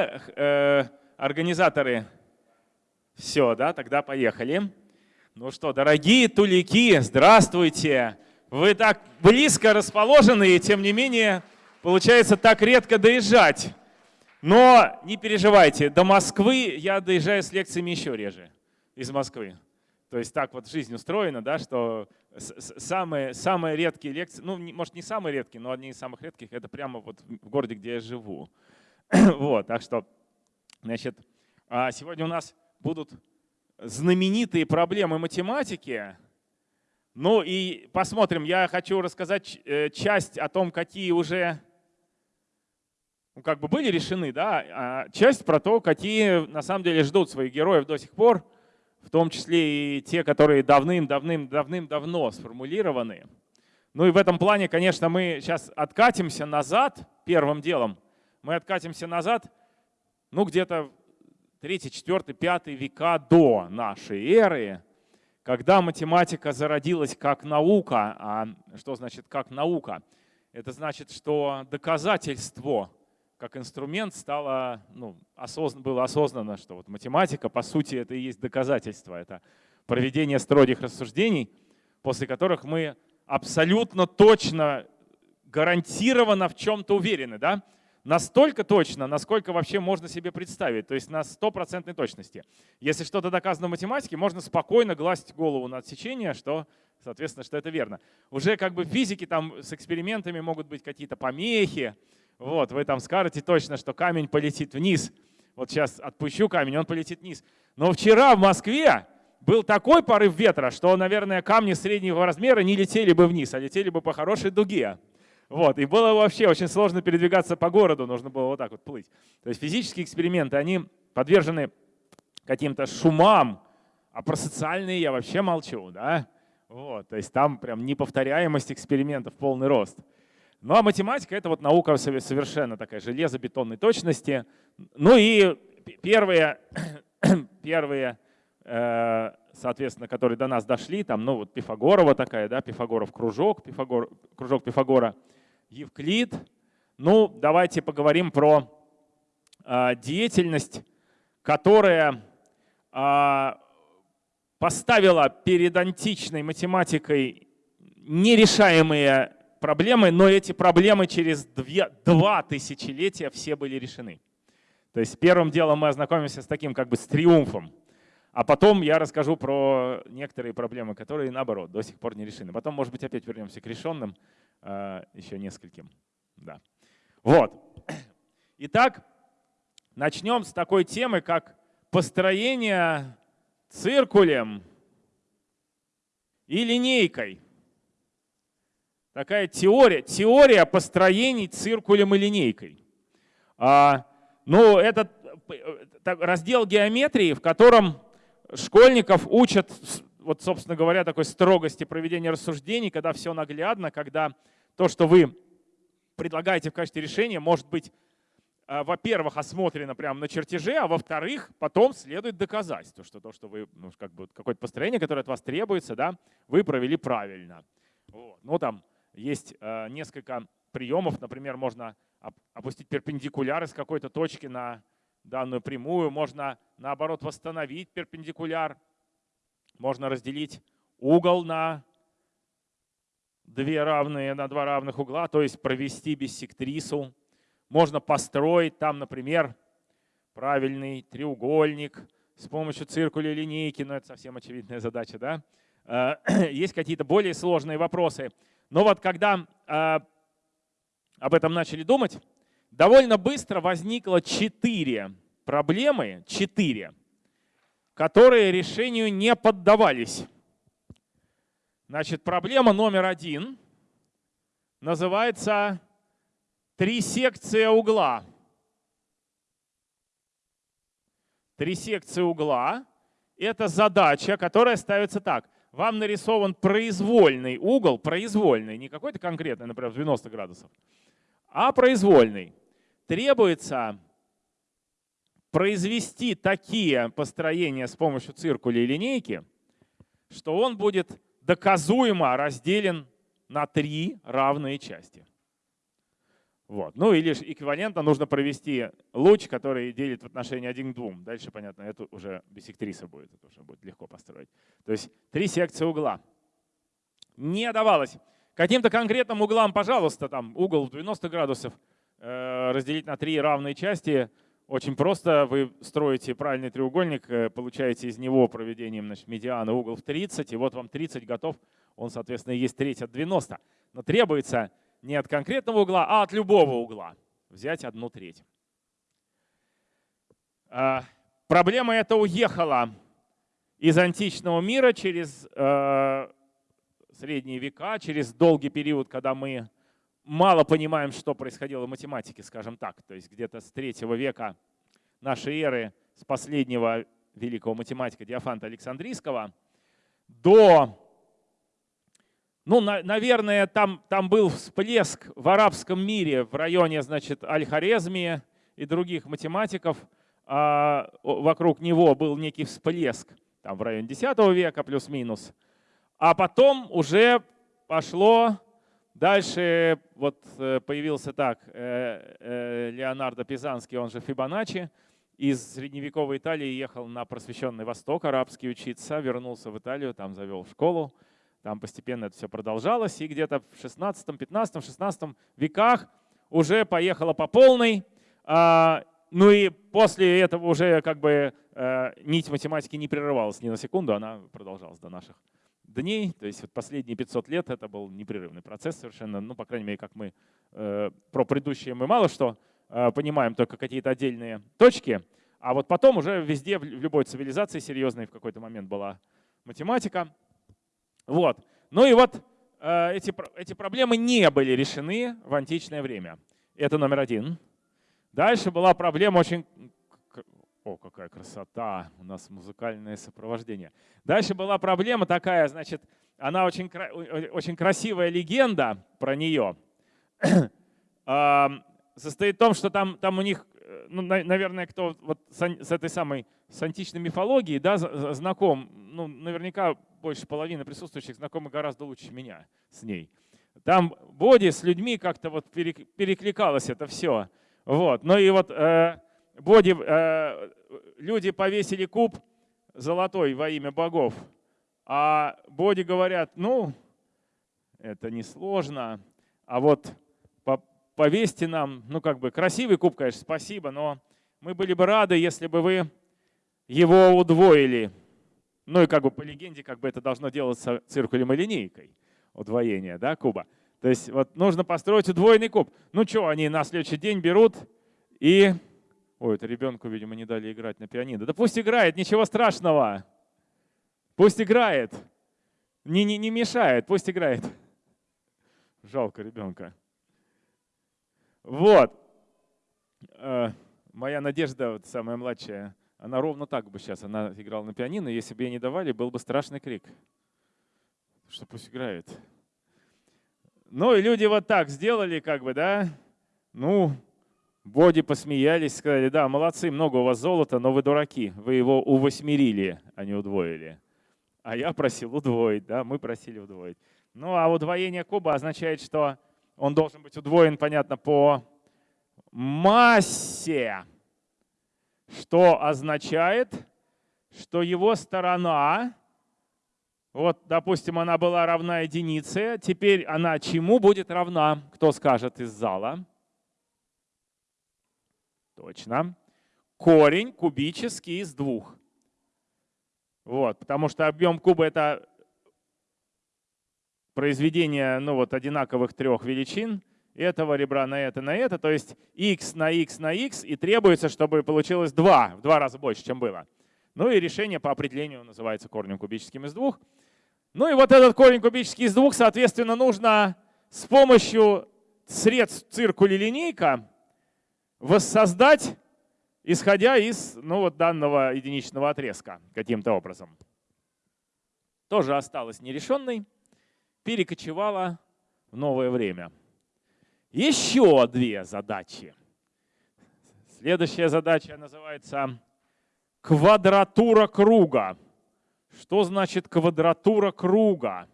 Э, организаторы, все, да, тогда поехали. Ну что, дорогие тулики, здравствуйте. Вы так близко расположены, и тем не менее, получается так редко доезжать. Но не переживайте, до Москвы я доезжаю с лекциями еще реже из Москвы. То есть так вот жизнь устроена, да, что самые, самые редкие лекции, ну, может, не самые редкие, но одни из самых редких, это прямо вот в городе, где я живу. вот, так что, значит, а сегодня у нас будут знаменитые проблемы математики. Ну и посмотрим, я хочу рассказать э, часть о том, какие уже ну, как бы были решены, да, а часть про то, какие на самом деле ждут своих героев до сих пор, в том числе и те, которые давным-давным-давным-давно сформулированы. Ну и в этом плане, конечно, мы сейчас откатимся назад первым делом. Мы откатимся назад, ну где-то 3, 4, 5 века до нашей эры, когда математика зародилась как наука. А что значит как наука? Это значит, что доказательство как инструмент стало, ну, осозн, было осознано, что вот математика, по сути, это и есть доказательство. Это проведение строгих рассуждений, после которых мы абсолютно точно, гарантированно в чем-то уверены. Да? Настолько точно, насколько вообще можно себе представить, то есть на стопроцентной точности. Если что-то доказано в математике, можно спокойно глазить голову на отсечение, что, соответственно, что это верно. Уже как бы в физике там с экспериментами могут быть какие-то помехи, вот, вы там скажете точно, что камень полетит вниз. Вот сейчас отпущу камень, он полетит вниз. Но вчера в Москве был такой порыв ветра, что, наверное, камни среднего размера не летели бы вниз, а летели бы по хорошей дуге. Вот, и было вообще очень сложно передвигаться по городу, нужно было вот так вот плыть. То есть физические эксперименты, они подвержены каким-то шумам, а про социальные я вообще молчу. Да? Вот, то есть там прям неповторяемость экспериментов полный рост. Ну а математика — это вот наука совершенно такая железобетонной точности. Ну и первые, первые э, соответственно, которые до нас дошли, там, ну вот Пифагорова такая, да, Пифагоров кружок, Пифагор, кружок Пифагора, Евклид. Ну, давайте поговорим про э, деятельность, которая э, поставила перед античной математикой нерешаемые проблемы, но эти проблемы через две, два тысячелетия все были решены. То есть первым делом мы ознакомимся с таким как бы с триумфом, а потом я расскажу про некоторые проблемы, которые наоборот до сих пор не решены. Потом, может быть, опять вернемся к решенным, еще нескольким. Да. Вот. Итак, начнем с такой темы, как построение циркулем и линейкой такая теория, теория построений циркулем и линейкой. А, ну, это раздел геометрии, в котором школьников учат, вот, собственно говоря, такой строгости проведения рассуждений, когда все наглядно, когда то, что вы предлагаете в качестве решения, может быть, а, во-первых, осмотрено прямо на чертеже, а во-вторых, потом следует доказательство, что то, что вы, ну, как бы какое-то построение, которое от вас требуется, да, вы провели правильно. Вот. Ну, там, есть э, несколько приемов. Например, можно опустить перпендикуляр из какой-то точки на данную прямую. Можно, наоборот, восстановить перпендикуляр. Можно разделить угол на две равные, на два равных угла, то есть провести биссектрису. Можно построить там, например, правильный треугольник с помощью циркуля линейки, но это совсем очевидная задача, да? Э, есть какие-то более сложные вопросы. Но вот когда э, об этом начали думать, довольно быстро возникло четыре проблемы, четыре, которые решению не поддавались. Значит, проблема номер один называется трисекция угла. Трисекция угла – это задача, которая ставится так – вам нарисован произвольный угол, произвольный, не какой-то конкретный, например, 90 градусов, а произвольный. Требуется произвести такие построения с помощью циркуля и линейки, что он будет доказуемо разделен на три равные части. Вот. Ну или эквивалентно нужно провести луч, который делит в отношении 1 к 2. Дальше, понятно, это уже биссектриса будет, это уже будет легко построить. То есть три секции угла. Не давалось. Каким-то конкретным углам, пожалуйста, там угол в 90 градусов э, разделить на три равные части. Очень просто. Вы строите правильный треугольник, э, получаете из него проведением значит, медиана угол в 30, и вот вам 30 готов. Он, соответственно, есть треть от 90. Но требуется не от конкретного угла, а от любого угла. Взять одну треть. А, проблема эта уехала из античного мира через э, средние века, через долгий период, когда мы мало понимаем, что происходило в математике, скажем так. То есть где-то с третьего века нашей эры, с последнего великого математика Диофанта Александрийского, до ну, на, наверное, там, там был всплеск в арабском мире в районе, значит, Аль-Хорезми и других математиков. А вокруг него был некий всплеск, там в районе X века плюс-минус. А потом уже пошло дальше, вот э, появился так, э, э, Леонардо Пизанский, он же Фибоначчи, из средневековой Италии ехал на просвещенный Восток арабский учиться, вернулся в Италию, там завел школу. Там постепенно это все продолжалось, и где-то в 16, 15, 16 веках уже поехала по полной. А, ну и после этого уже как бы нить математики не прерывалась ни на секунду, она продолжалась до наших дней. То есть вот последние 500 лет это был непрерывный процесс совершенно. Ну, по крайней мере, как мы э, про предыдущие мы мало что э, понимаем, только какие-то отдельные точки. А вот потом уже везде, в любой цивилизации серьезной в какой-то момент была математика. Вот. Ну и вот э, эти, эти проблемы не были решены в античное время. Это номер один. Дальше была проблема очень... О, какая красота, у нас музыкальное сопровождение. Дальше была проблема такая, значит, она очень, очень красивая легенда про нее. Состоит в том, что там, там у них ну, наверное, кто вот с этой самой с античной мифологией да, знаком, ну, наверняка больше половины присутствующих знакомы гораздо лучше меня с ней. Там Боди с людьми как-то вот перекликалось это все. Вот. Ну и вот э, Боди, э, люди повесили куб золотой во имя богов, а Боди говорят, ну, это несложно, а вот повесьте нам, ну как бы красивый куб, конечно, спасибо, но мы были бы рады, если бы вы его удвоили. Ну и как бы по легенде, как бы это должно делаться циркулем и линейкой, удвоение да, куба. То есть вот нужно построить удвоенный куб. Ну что, они на следующий день берут и... Ой, это ребенку, видимо, не дали играть на пианино. Да пусть играет, ничего страшного. Пусть играет. Не, не, не мешает, пусть играет. Жалко ребенка. Вот. Э, моя Надежда, вот самая младшая, она ровно так бы сейчас, она играла на пианино, если бы ей не давали, был бы страшный крик. Что пусть играет. Ну и люди вот так сделали, как бы, да, ну, Боди посмеялись, сказали, да, молодцы, много у вас золота, но вы дураки, вы его увосьмерили, а не удвоили. А я просил удвоить, да, мы просили удвоить. Ну а удвоение куба означает, что он должен быть удвоен, понятно, по массе, что означает, что его сторона, вот, допустим, она была равна единице, теперь она чему будет равна? Кто скажет из зала? Точно. Корень кубический из двух. Вот, потому что объем куба это произведение ну, вот, одинаковых трех величин, этого ребра на это, на это, то есть x на x на x, и требуется, чтобы получилось 2, в два раза больше, чем было. Ну и решение по определению называется корнем кубическим из двух. Ну и вот этот корень кубический из двух, соответственно, нужно с помощью средств циркуля линейка воссоздать, исходя из ну, вот данного единичного отрезка каким-то образом. Тоже осталось нерешенной перекочевала в новое время. Еще две задачи. Следующая задача называется квадратура круга. Что значит квадратура круга?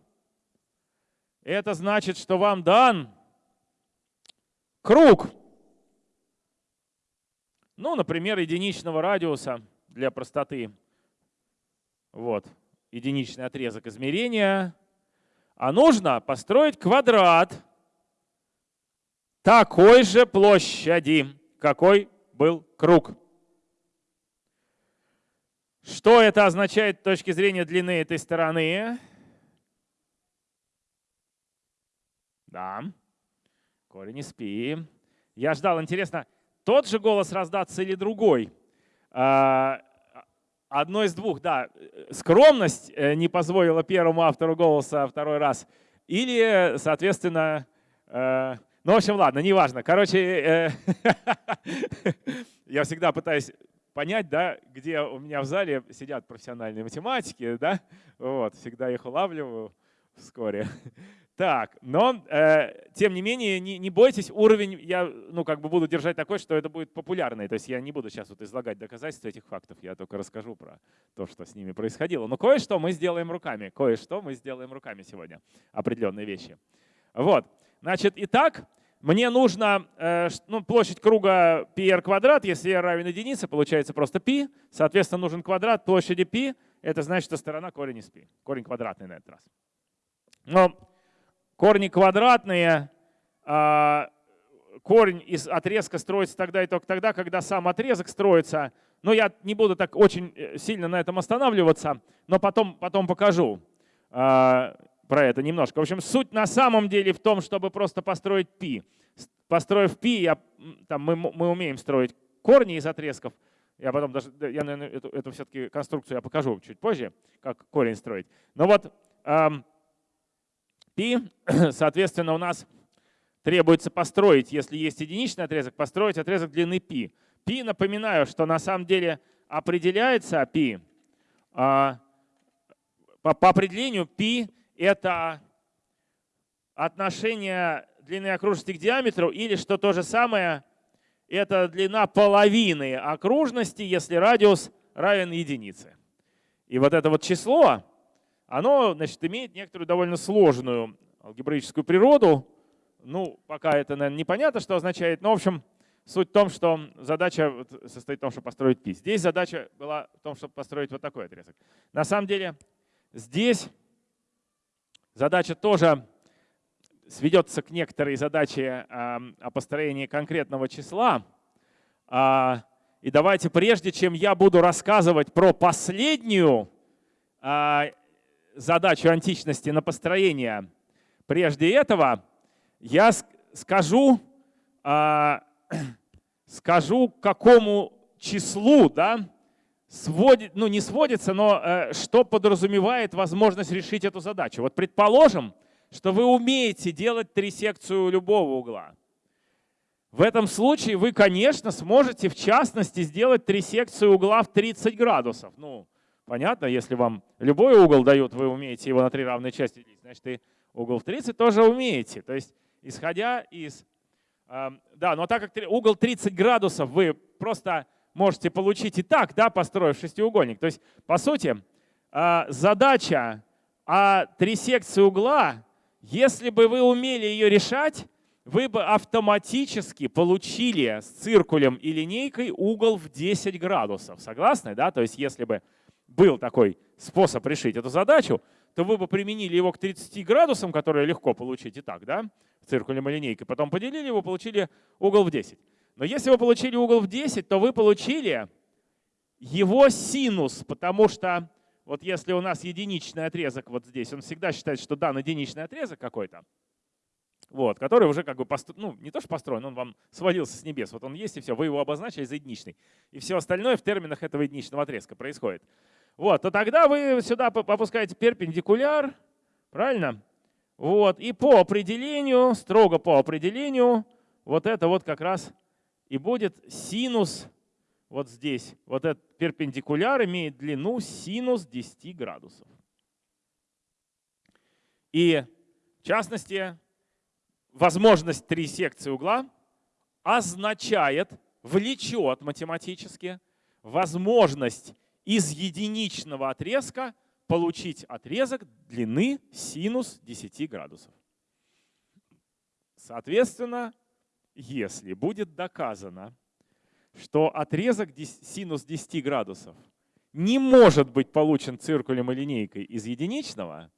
Это значит, что вам дан круг. Ну, например, единичного радиуса для простоты. Вот, единичный отрезок измерения. А нужно построить квадрат такой же площади, какой был круг. Что это означает с точки зрения длины этой стороны? Да, корень из пи. Я ждал, интересно, тот же голос раздаться или другой? А, одно из двух, да. Скромность э, не позволила первому автору голоса второй раз. Или, соответственно, э, ну, в общем, ладно, неважно. Короче, э, я всегда пытаюсь понять, да, где у меня в зале сидят профессиональные математики, да, вот, всегда их улавливаю вскоре. Так, но э, тем не менее, не, не бойтесь, уровень я ну, как бы буду держать такой, что это будет популярный. То есть я не буду сейчас вот излагать доказательства этих фактов, я только расскажу про то, что с ними происходило. Но кое-что мы сделаем руками, кое-что мы сделаем руками сегодня, определенные вещи. Вот, значит, итак, мне нужно э, ну, площадь круга πr квадрат, если r равен единице, получается просто π. Соответственно, нужен квадрат площади π. Это значит, что сторона корень из π. Корень квадратный на этот раз. Но корни квадратные, э, корень из отрезка строится тогда и только тогда, когда сам отрезок строится. Но я не буду так очень э, сильно на этом останавливаться, но потом, потом покажу. Э, про это немножко. В общем, суть на самом деле в том, чтобы просто построить π. Построив π, я, там, мы, мы умеем строить корни из отрезков. Я потом даже, я, наверное, эту, эту все-таки конструкцию я покажу чуть позже, как корень строить. Но вот эм, π, соответственно, у нас требуется построить, если есть единичный отрезок, построить отрезок длины π. π, напоминаю, что на самом деле определяется π, э, по, по определению π это отношение длины окружности к диаметру, или что то же самое, это длина половины окружности, если радиус равен единице. И вот это вот число, оно значит, имеет некоторую довольно сложную алгебраическую природу. Ну, пока это, наверное, непонятно, что означает, но, в общем, суть в том, что задача состоит в том, чтобы построить пи. Здесь задача была в том, чтобы построить вот такой отрезок. На самом деле здесь Задача тоже сведется к некоторой задаче о построении конкретного числа. А, и давайте, прежде чем я буду рассказывать про последнюю а, задачу античности на построение, прежде этого я скажу, а, скажу какому числу да, сводит, ну не сводится, но э, что подразумевает возможность решить эту задачу. Вот предположим, что вы умеете делать трисекцию любого угла. В этом случае вы, конечно, сможете в частности сделать трисекцию угла в 30 градусов. Ну, понятно, если вам любой угол дают, вы умеете его на три равные части делить, значит и угол в 30 тоже умеете. То есть исходя из... Э, да, но так как угол 30 градусов вы просто можете получить и так, да, построив шестиугольник. То есть, по сути, а, задача о трисекции угла, если бы вы умели ее решать, вы бы автоматически получили с циркулем и линейкой угол в 10 градусов. Согласны? Да? То есть если бы был такой способ решить эту задачу, то вы бы применили его к 30 градусам, которые легко получить и так, да, циркулем и линейкой, потом поделили его, получили угол в 10. Но если вы получили угол в 10, то вы получили его синус, потому что вот если у нас единичный отрезок вот здесь, он всегда считает, что дан единичный отрезок какой-то, вот, который уже как бы, ну не то что построен, он вам свалился с небес, вот он есть и все, вы его обозначили за единичный. И все остальное в терминах этого единичного отрезка происходит. Вот, то тогда вы сюда опускаете перпендикуляр, правильно? Вот, и по определению, строго по определению, вот это вот как раз и будет синус вот здесь. Вот этот перпендикуляр имеет длину синус 10 градусов. И в частности, возможность трисекции угла означает, влечет математически возможность из единичного отрезка получить отрезок длины синус 10 градусов. Соответственно, если будет доказано, что отрезок синус 10 градусов не может быть получен циркулем и линейкой из единичного,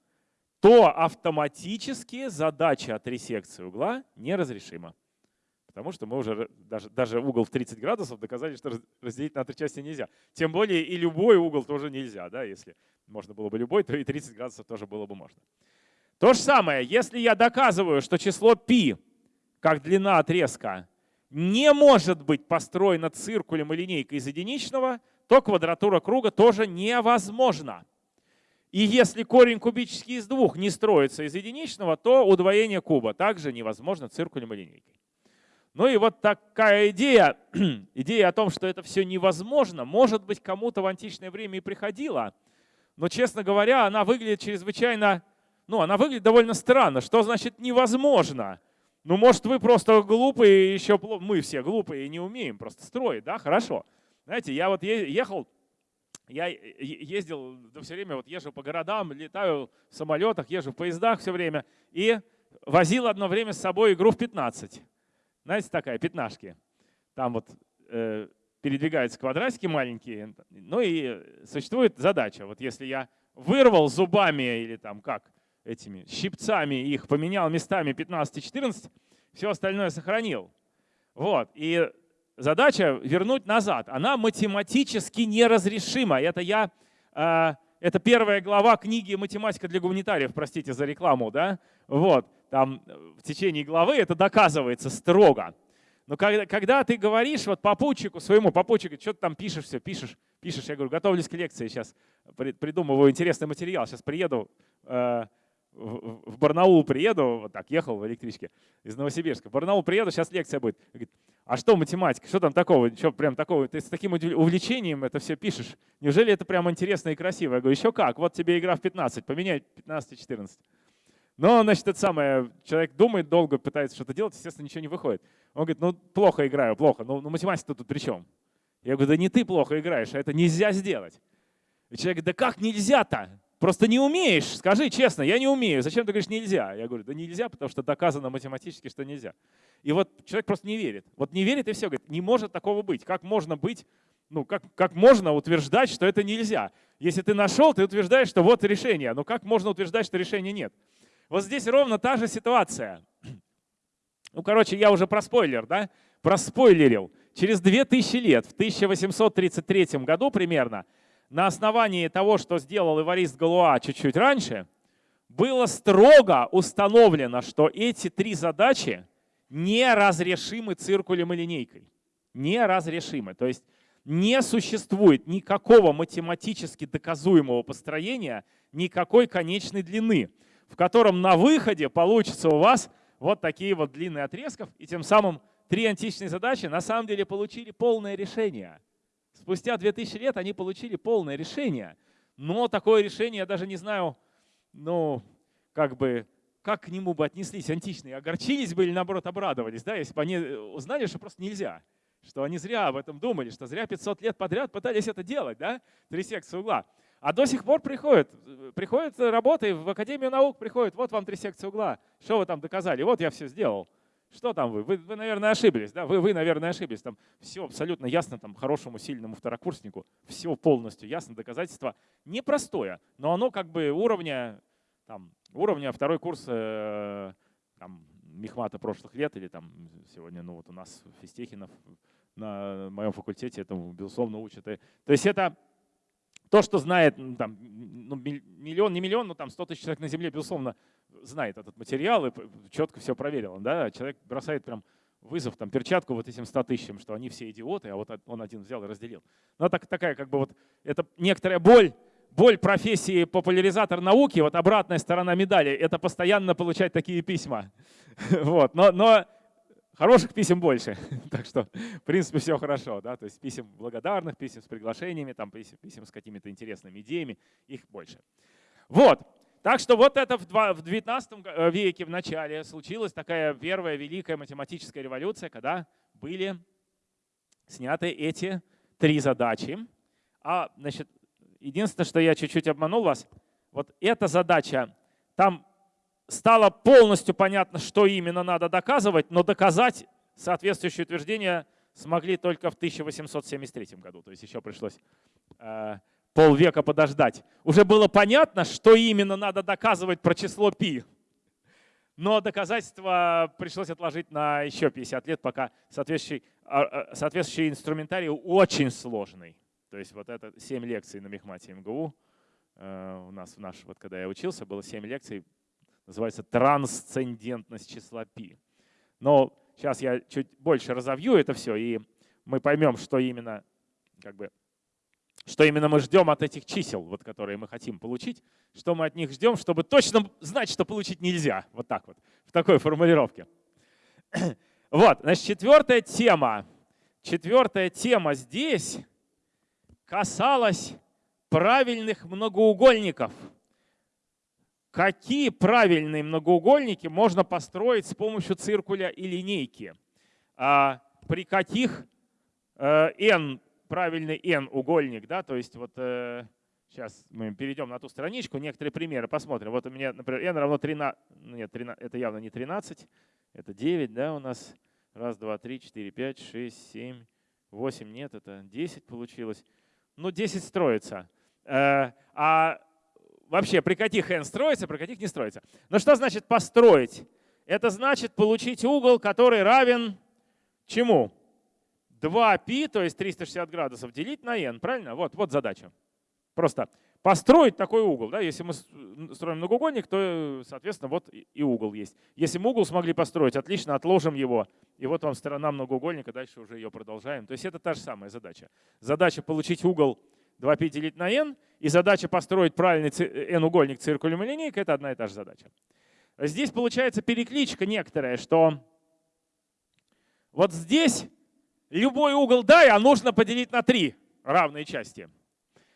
то автоматически задача от ресекции угла неразрешима. Потому что мы уже даже, даже угол в 30 градусов доказали, что разделить на три части нельзя. Тем более и любой угол тоже нельзя. Да? Если можно было бы любой, то и 30 градусов тоже было бы можно. То же самое, если я доказываю, что число π, как длина отрезка, не может быть построено циркулем и линейкой из единичного, то квадратура круга тоже невозможна. И если корень кубический из двух не строится из единичного, то удвоение куба также невозможно циркулем и линейкой. Ну и вот такая идея, идея о том, что это все невозможно, может быть, кому-то в античное время и приходила, но, честно говоря, она выглядит чрезвычайно, ну, она выглядит довольно странно. Что значит невозможно? Ну, может, вы просто глупые, еще мы все глупые и не умеем просто строить, да? Хорошо. Знаете, я вот ехал, я ездил, да все время вот езжу по городам, летаю в самолетах, езжу в поездах все время и возил одно время с собой игру в 15. Знаете, такая, пятнашки. Там вот э, передвигаются квадратики маленькие. Ну и существует задача. Вот если я вырвал зубами или там как, этими щипцами их поменял местами 15 и 14, все остальное сохранил. Вот. И задача вернуть назад. Она математически неразрешима. Это я... Э, это первая глава книги «Математика для гуманитариев», простите за рекламу, да? Вот там в течение главы это доказывается строго. Но когда, когда ты говоришь вот попутчику своему, попутчику, что ты там пишешь все, пишешь, пишешь, я говорю, готовлюсь к лекции, сейчас придумываю интересный материал, сейчас приеду, э, в, в Барнаул приеду, вот так, ехал в электричке из Новосибирска, в Барнаул приеду, сейчас лекция будет. Говорит, а что математика, что там такого, что прям такого, ты с таким увлечением это все пишешь, неужели это прям интересно и красиво? Я говорю, еще как, вот тебе игра в 15, поменяй 15 и 14. Но, значит, это самое, человек думает долго, пытается что-то делать, естественно, ничего не выходит. Он говорит, ну, плохо играю, плохо. Ну, ну математика тут при чем? Я говорю, да не ты плохо играешь, а это нельзя сделать. И человек говорит, да как нельзя-то? Просто не умеешь, скажи честно, я не умею. Зачем ты говоришь нельзя? Я говорю, да нельзя, потому что доказано математически, что нельзя. И вот человек просто не верит. Вот не верит и все, говорит, не может такого быть. Как можно быть, ну как, как можно утверждать, что это нельзя? Если ты нашел, ты утверждаешь, что вот решение. Но как можно утверждать, что решения нет? Вот здесь ровно та же ситуация. Ну, короче, я уже про спойлер, да? Проспойлерил. Через 2000 лет, в 1833 году примерно, на основании того, что сделал Эварист Галуа чуть-чуть раньше, было строго установлено, что эти три задачи неразрешимы циркулем и линейкой. Неразрешимы. То есть не существует никакого математически доказуемого построения никакой конечной длины в котором на выходе получится у вас вот такие вот длинные отрезков, и тем самым три античные задачи на самом деле получили полное решение. Спустя 2000 лет они получили полное решение, но такое решение я даже не знаю, ну, как бы, как к нему бы отнеслись античные, огорчились бы или наоборот обрадовались, да, если бы они узнали, что просто нельзя, что они зря об этом думали, что зря 500 лет подряд пытались это делать, да, три секции угла. А до сих пор приходят, приходят работы в Академию наук, приходят, вот вам три секции угла, что вы там доказали, вот я все сделал. Что там вы? Вы, вы наверное, ошиблись, да? Вы, вы, наверное, ошиблись. Там все абсолютно ясно, там, хорошему, сильному второкурснику, все полностью ясно, доказательство непростое, но оно как бы уровня, там, уровня второй курс э, там, Мехмата прошлых лет или там сегодня, ну вот у нас Фистехинов на моем факультете этому, безусловно, учат. То есть это то, что знает там, ну, миллион, не миллион, но там 100 тысяч человек на Земле, безусловно, знает этот материал и четко все проверил. Да? Человек бросает прям вызов, там, перчатку вот этим 100 тысячам, что они все идиоты, а вот он один взял и разделил. Ну, так, такая как бы вот, это некоторая боль, боль профессии популяризатор науки, вот обратная сторона медали, это постоянно получать такие письма. Вот. Но, но Хороших писем больше, так что, в принципе, все хорошо. Да? То есть писем благодарных, писем с приглашениями, там, писем, писем с какими-то интересными идеями, их больше. Вот. Так что вот это в 19 э, веке в начале случилась такая первая великая математическая революция, когда были сняты эти три задачи. А, значит, единственное, что я чуть-чуть обманул вас, вот эта задача, там стало полностью понятно, что именно надо доказывать, но доказать соответствующее утверждение смогли только в 1873 году. То есть еще пришлось э, полвека подождать. Уже было понятно, что именно надо доказывать про число π. Но доказательства пришлось отложить на еще 50 лет, пока соответствующий, а, а, соответствующий инструментарий очень сложный. То есть вот это 7 лекций на Мехмате МГУ. Э, у нас, в наш, вот когда я учился, было 7 лекций, называется «Трансцендентность числа π». Но сейчас я чуть больше разовью это все, и мы поймем, что именно как бы что именно мы ждем от этих чисел, вот, которые мы хотим получить, что мы от них ждем, чтобы точно знать, что получить нельзя. Вот так вот, в такой формулировке. Вот, значит, четвертая тема. Четвертая тема здесь касалась правильных многоугольников. Какие правильные многоугольники можно построить с помощью циркуля и линейки? А при каких э, n правильный n-угольник, да, то есть вот э, сейчас мы перейдем на ту страничку, некоторые примеры посмотрим. Вот у меня, например, n равно 13, нет, 13, это явно не 13, это 9, да, у нас. Раз, два, три, четыре, пять, шесть, семь, восемь, нет, это 10 получилось. Ну, 10 строится. Э, а вообще при каких n строится, при каких не строится? Ну что значит построить? Это значит получить угол, который равен чему? 2π, то есть 360 градусов, делить на n. Правильно? Вот, вот задача. Просто построить такой угол. Да? Если мы строим многоугольник, то, соответственно, вот и угол есть. Если мы угол смогли построить, отлично, отложим его. И вот вам сторона многоугольника, дальше уже ее продолжаем. То есть это та же самая задача. Задача получить угол 2π делить на n, и задача построить правильный n-угольник циркулем и линейкой — это одна и та же задача. Здесь получается перекличка некоторая, что вот здесь любой угол дай, а нужно поделить на три равные части.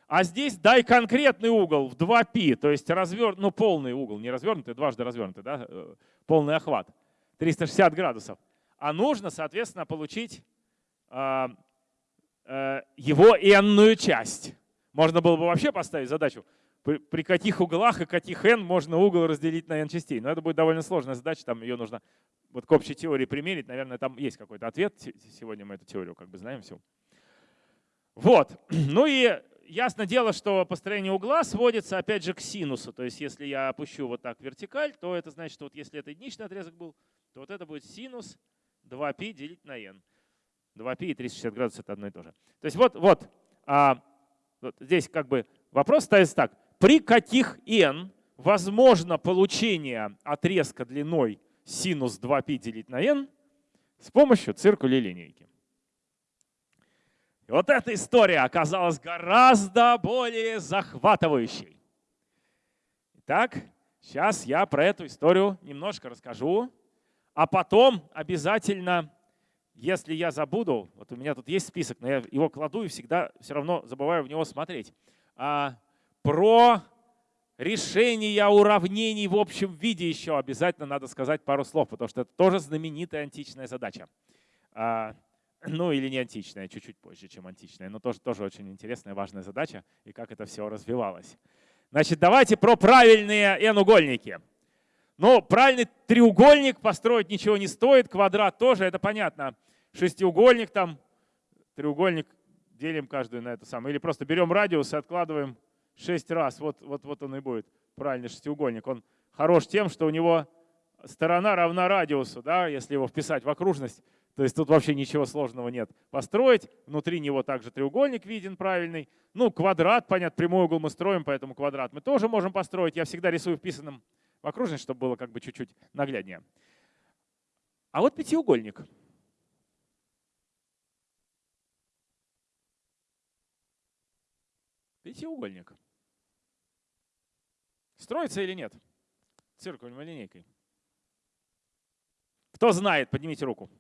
А здесь дай конкретный угол в 2π, то есть развернут, ну, полный угол, не развернутый, дважды развернутый, да, э, полный охват, 360 градусов. А нужно, соответственно, получить э, э, его n часть. Можно было бы вообще поставить задачу, при каких углах и каких n можно угол разделить на n частей. Но это будет довольно сложная задача, там ее нужно вот к общей теории примерить, наверное, там есть какой-то ответ. Сегодня мы эту теорию как бы знаем всю. Вот. Ну и ясно дело, что построение угла сводится опять же к синусу. То есть если я опущу вот так вертикаль, то это значит, что вот если это единичный отрезок был, то вот это будет синус 2π делить на n. 2π и 360 градусов это одно и то же. То есть вот, вот, а, вот здесь как бы вопрос ставится так. При каких n возможно получение отрезка длиной синус 2π делить на n с помощью циркуля линейки. И вот эта история оказалась гораздо более захватывающей. Итак, сейчас я про эту историю немножко расскажу, а потом обязательно, если я забуду, вот у меня тут есть список, но я его кладу и всегда все равно забываю в него смотреть, а, про решения уравнений в общем виде еще обязательно надо сказать пару слов, потому что это тоже знаменитая античная задача. А, ну или не античная, чуть-чуть позже, чем античная, но тоже, тоже очень интересная, важная задача и как это все развивалось. Значит, давайте про правильные n-угольники. Ну, правильный треугольник построить ничего не стоит, квадрат тоже, это понятно. Шестиугольник там, треугольник делим каждую на это самое. Или просто берем радиус и откладываем 6 раз. Вот, вот, вот он и будет правильный шестиугольник. Он хорош тем, что у него сторона равна радиусу, да, если его вписать в окружность. То есть тут вообще ничего сложного нет. Построить, внутри него также треугольник виден правильный. Ну, квадрат, понятно, прямой угол мы строим, поэтому квадрат мы тоже можем построить. Я всегда рисую вписанным в окружность, чтобы было как бы чуть-чуть нагляднее. А вот пятиугольник. Пятиугольник. Строится или нет? Циркулем или линейкой? Кто знает, поднимите руку.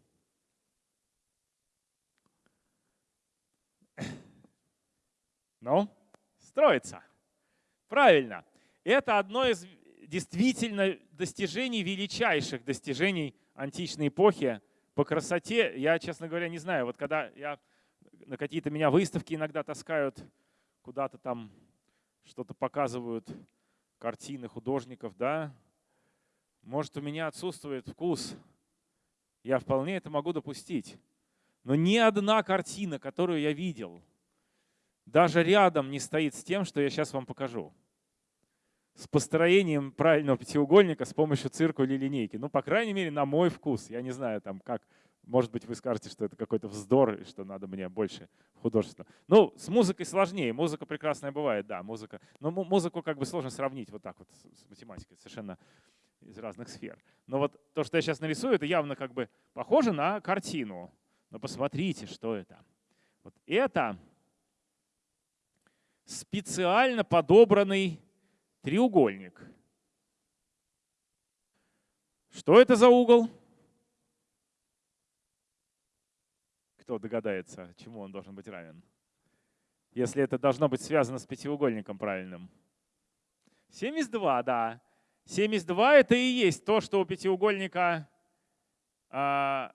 Ну, строится. Правильно. Это одно из действительно достижений, величайших достижений античной эпохи. По красоте, я, честно говоря, не знаю. Вот когда я на какие-то меня выставки иногда таскают, куда-то там что-то показывают, картины художников, да, может, у меня отсутствует вкус Я вполне это могу допустить. Но ни одна картина, которую я видел, даже рядом не стоит с тем, что я сейчас вам покажу. С построением правильного пятиугольника с помощью циркуля или линейки. Ну, по крайней мере, на мой вкус. Я не знаю, там, как может быть, вы скажете, что это какой-то вздор, и что надо мне больше художества. Ну, с музыкой сложнее. Музыка прекрасная бывает, да, музыка. Но музыку как бы сложно сравнить вот так вот с математикой, совершенно из разных сфер. Но вот то, что я сейчас нарисую, это явно как бы похоже на картину. Но посмотрите, что это. Вот это специально подобранный треугольник. Что это за угол? Кто догадается, чему он должен быть равен? Если это должно быть связано с пятиугольником правильным. 72, да. 72 это и есть то, что у пятиугольника... А,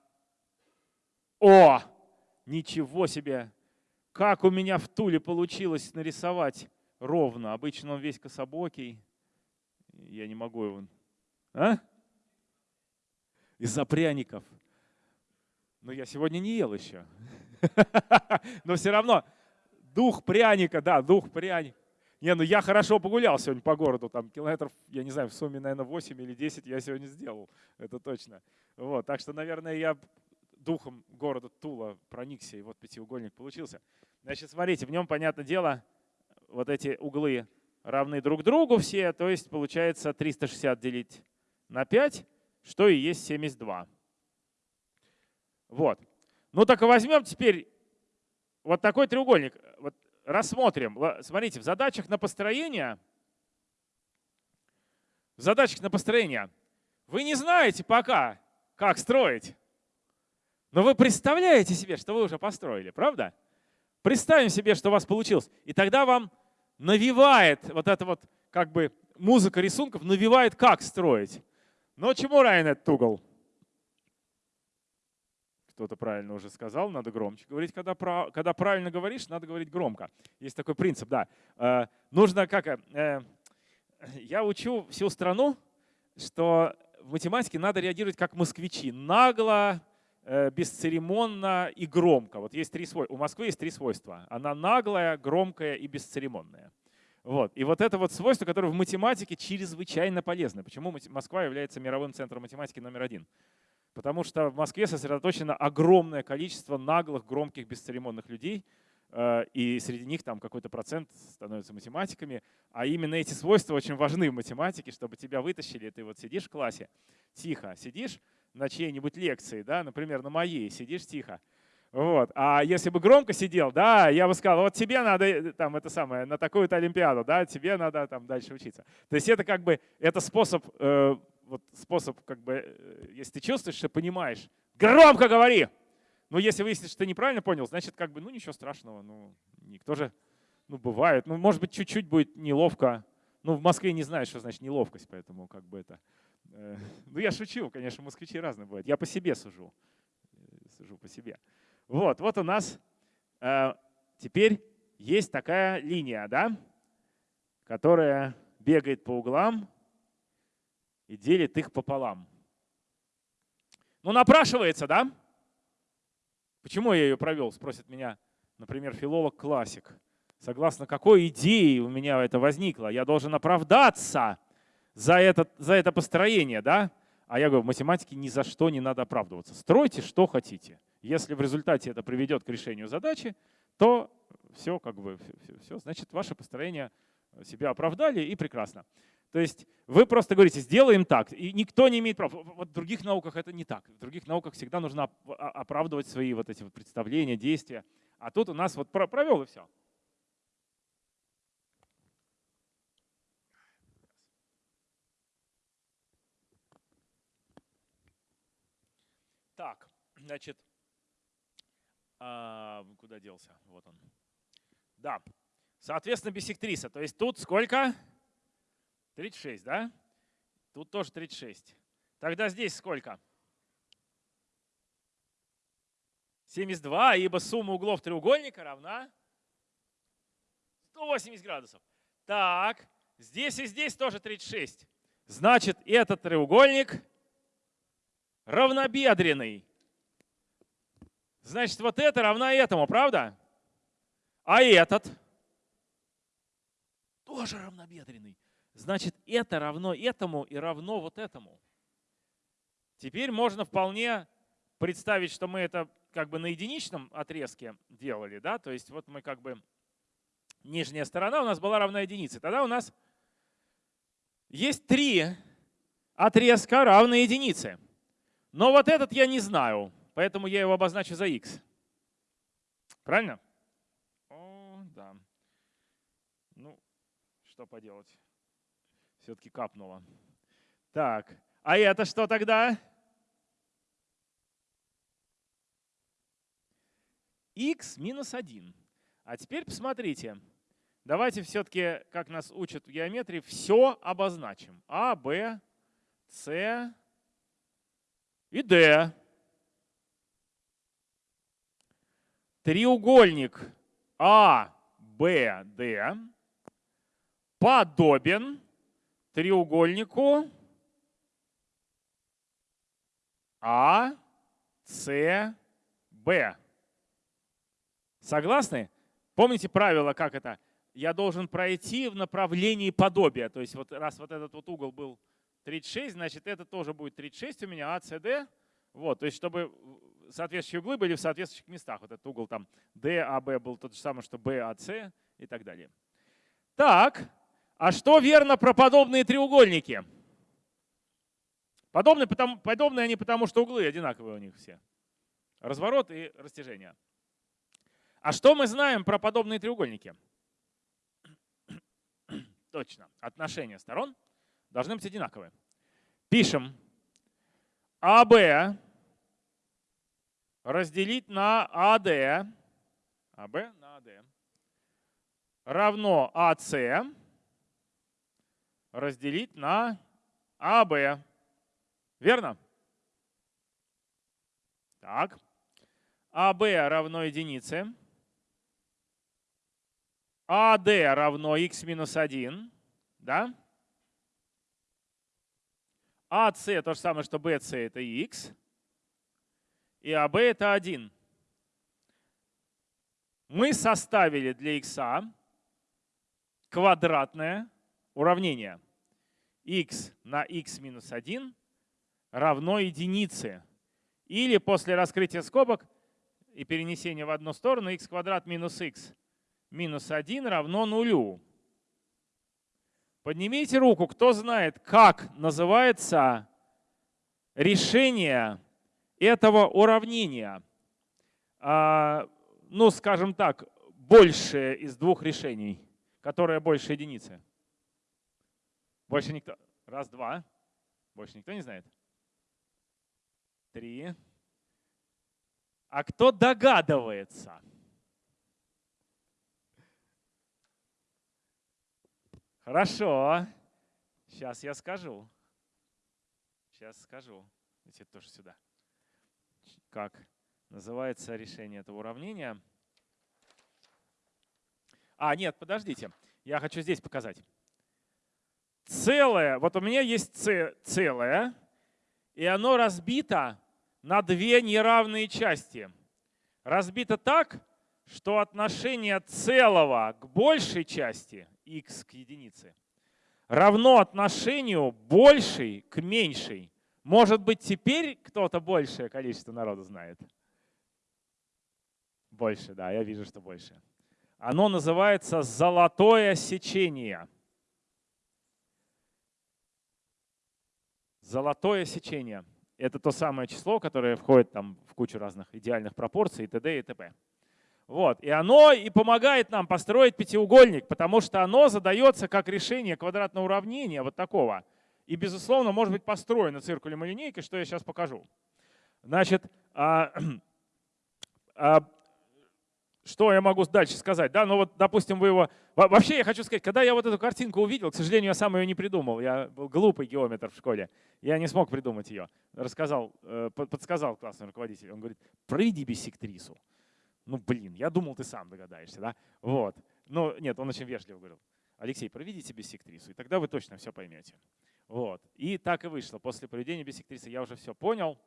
о! Ничего себе! Как у меня в Туле получилось нарисовать ровно. Обычно он весь кособокий. Я не могу его... А? Из-за пряников. Но я сегодня не ел еще. Но все равно дух пряника, да, дух пряника. Не, ну я хорошо погулял сегодня по городу, там километров, я не знаю, в сумме, наверное, 8 или 10 я сегодня сделал, это точно. Вот, так что, наверное, я духом города Тула проникся, и вот пятиугольник получился. Значит, смотрите, в нем, понятное дело, вот эти углы равны друг другу все, то есть получается 360 делить на 5, что и есть 72. Вот. Ну так возьмем теперь вот такой треугольник. Вот рассмотрим. Смотрите, в задачах на построение, в задачах на построение вы не знаете пока, как строить. Но вы представляете себе, что вы уже построили, правда? Представим себе, что у вас получилось. И тогда вам навевает вот эта вот как бы музыка рисунков, навевает, как строить. Но чему равен этот угол? кто-то правильно уже сказал, надо громче говорить. Когда, про, когда правильно говоришь, надо говорить громко. Есть такой принцип, да. Э, нужно как... Э, я учу всю страну, что в математике надо реагировать как москвичи. Нагло, э, бесцеремонно и громко. Вот есть три свойства. У Москвы есть три свойства. Она наглая, громкая и бесцеремонная. Вот. И вот это вот свойство, которое в математике чрезвычайно полезно. Почему Москва является мировым центром математики номер один? Потому что в Москве сосредоточено огромное количество наглых, громких, бесцеремонных людей, э, и среди них там какой-то процент становится математиками. А именно эти свойства очень важны в математике, чтобы тебя вытащили. Ты вот сидишь в классе, тихо, сидишь на чьей-нибудь лекции, да, например, на моей, сидишь тихо. Вот. А если бы громко сидел, да, я бы сказал, вот тебе надо э, там это самое, на такую-то олимпиаду, да, тебе надо там дальше учиться. То есть это как бы, это способ э, вот способ, как бы, э, если ты чувствуешь, что понимаешь, громко говори. Но если выяснится, что ты неправильно понял, значит, как бы, ну ничего страшного, ну никто же, ну бывает, ну может быть чуть-чуть будет неловко. Ну в Москве не знаю, что значит неловкость, поэтому как бы это. Э, ну я шучу, конечно, москвичи разные бывают. Я по себе сужу, э, сужу по себе. Вот, вот у нас э, теперь есть такая линия, да, которая бегает по углам и делит их пополам. Ну, напрашивается, да? Почему я ее провел, спросит меня, например, филолог-классик. Согласно какой идее у меня это возникло? Я должен оправдаться за это, за это построение, да? А я говорю, в математике ни за что не надо оправдываться. Стройте, что хотите. Если в результате это приведет к решению задачи, то все, как бы, все, все, значит, ваше построение себя оправдали и прекрасно. То есть вы просто говорите, сделаем так, и никто не имеет права. Вот в других науках это не так. В других науках всегда нужно оправдывать свои вот эти вот представления, действия. А тут у нас вот провел и все. Так, значит, а, куда делся? Вот он. Да, соответственно, бисектриса. То есть тут сколько? 36, да? Тут тоже 36. Тогда здесь сколько? 72, ибо сумма углов треугольника равна 180 градусов. Так, здесь и здесь тоже 36. Значит, этот треугольник равнобедренный. Значит, вот это равна этому, правда? А этот тоже равнобедренный. Значит, это равно этому и равно вот этому. Теперь можно вполне представить, что мы это как бы на единичном отрезке делали, да, то есть вот мы как бы нижняя сторона у нас была равна единице. Тогда у нас есть три отрезка равные единице. Но вот этот я не знаю, поэтому я его обозначу за x. Правильно? О, да. Ну, что поделать. Все-таки капнуло. Так, а это что тогда? x минус 1. А теперь посмотрите. Давайте все-таки, как нас учат в геометрии, все обозначим. А, Б, С и Д. Треугольник А, Б, Д подобен треугольнику А, С, Б. Согласны? Помните правило, как это? Я должен пройти в направлении подобия. То есть вот раз вот этот вот угол был 36, значит это тоже будет 36 у меня, А, С, Д. Вот, то есть чтобы соответствующие углы были в соответствующих местах. Вот этот угол там D, А, был тот же самый, что B, А, и так далее. Так, а что верно про подобные треугольники? Подобные, потому, подобные они потому, что углы одинаковые у них все. Разворот и растяжение. А что мы знаем про подобные треугольники? Точно. Отношения сторон должны быть одинаковые. Пишем. АБ разделить на АД. АБ на АД. Равно АС разделить на АБ. Верно? Так. АБ равно единице. АД равно x минус 1, да? АС то же самое, что BC это x, и АБ это 1. Мы составили для x квадратное уравнение. x на x минус 1 равно единице. Или после раскрытия скобок и перенесения в одну сторону x квадрат минус x минус 1 равно нулю. Поднимите руку, кто знает, как называется решение этого уравнения. А, ну, скажем так, большее из двух решений, которое больше единицы. Больше никто. Раз, два. Больше никто не знает? Три. А кто догадывается? Хорошо. Сейчас я скажу. Сейчас скажу. Давайте тоже сюда. Как называется решение этого уравнения? А, нет, подождите. Я хочу здесь показать. Целое, вот у меня есть целое, и оно разбито на две неравные части. Разбито так, что отношение целого к большей части x к единице равно отношению большей к меньшей. Может быть, теперь кто-то большее количество народу знает? Больше, да, я вижу, что больше. Оно называется золотое сечение. Золотое сечение – это то самое число, которое входит там в кучу разных идеальных пропорций и т.д. и т.п. Вот. И оно и помогает нам построить пятиугольник, потому что оно задается как решение квадратного уравнения вот такого. И, безусловно, может быть построено циркулем и линейкой, что я сейчас покажу. Значит, а, а, что я могу дальше сказать? Да, ну вот, допустим, вы его... Вообще, я хочу сказать, когда я вот эту картинку увидел, к сожалению, я сам ее не придумал. Я был глупый геометр в школе. Я не смог придумать ее. Рассказал, э, подсказал классный руководитель. Он говорит, проведи биссектрису. Ну, блин, я думал, ты сам догадаешься, да? Вот. Но нет, он очень вежливо говорил. Алексей, проведите биссектрису, и тогда вы точно все поймете. Вот. И так и вышло. После проведения бисектрисы я уже все понял.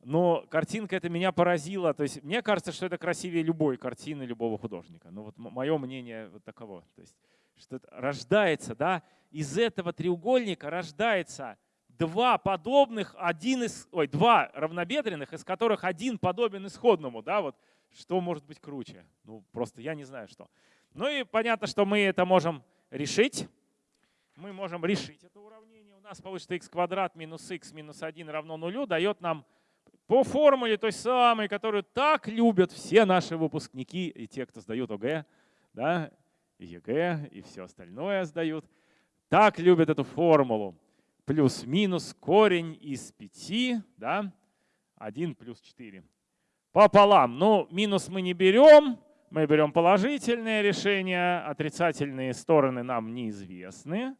Но картинка это меня поразила. То есть мне кажется, что это красивее любой картины любого художника. Ну вот мое мнение вот таково. То есть что рождается, да, из этого треугольника рождается два подобных, один из, ой, два равнобедренных, из которых один подобен исходному, да, вот что может быть круче? Ну просто я не знаю что. Ну и понятно, что мы это можем решить. Мы можем решить это уравнение. Нас получится x квадрат минус x минус 1 равно нулю, дает нам по формуле той самой, которую так любят все наши выпускники и те, кто сдают ОГЭ, да, ЕГЭ, и все остальное сдают. Так любят эту формулу. Плюс-минус корень из 5, да, 1 плюс 4. Пополам. Ну, минус мы не берем, мы берем положительные решения, отрицательные стороны нам неизвестны.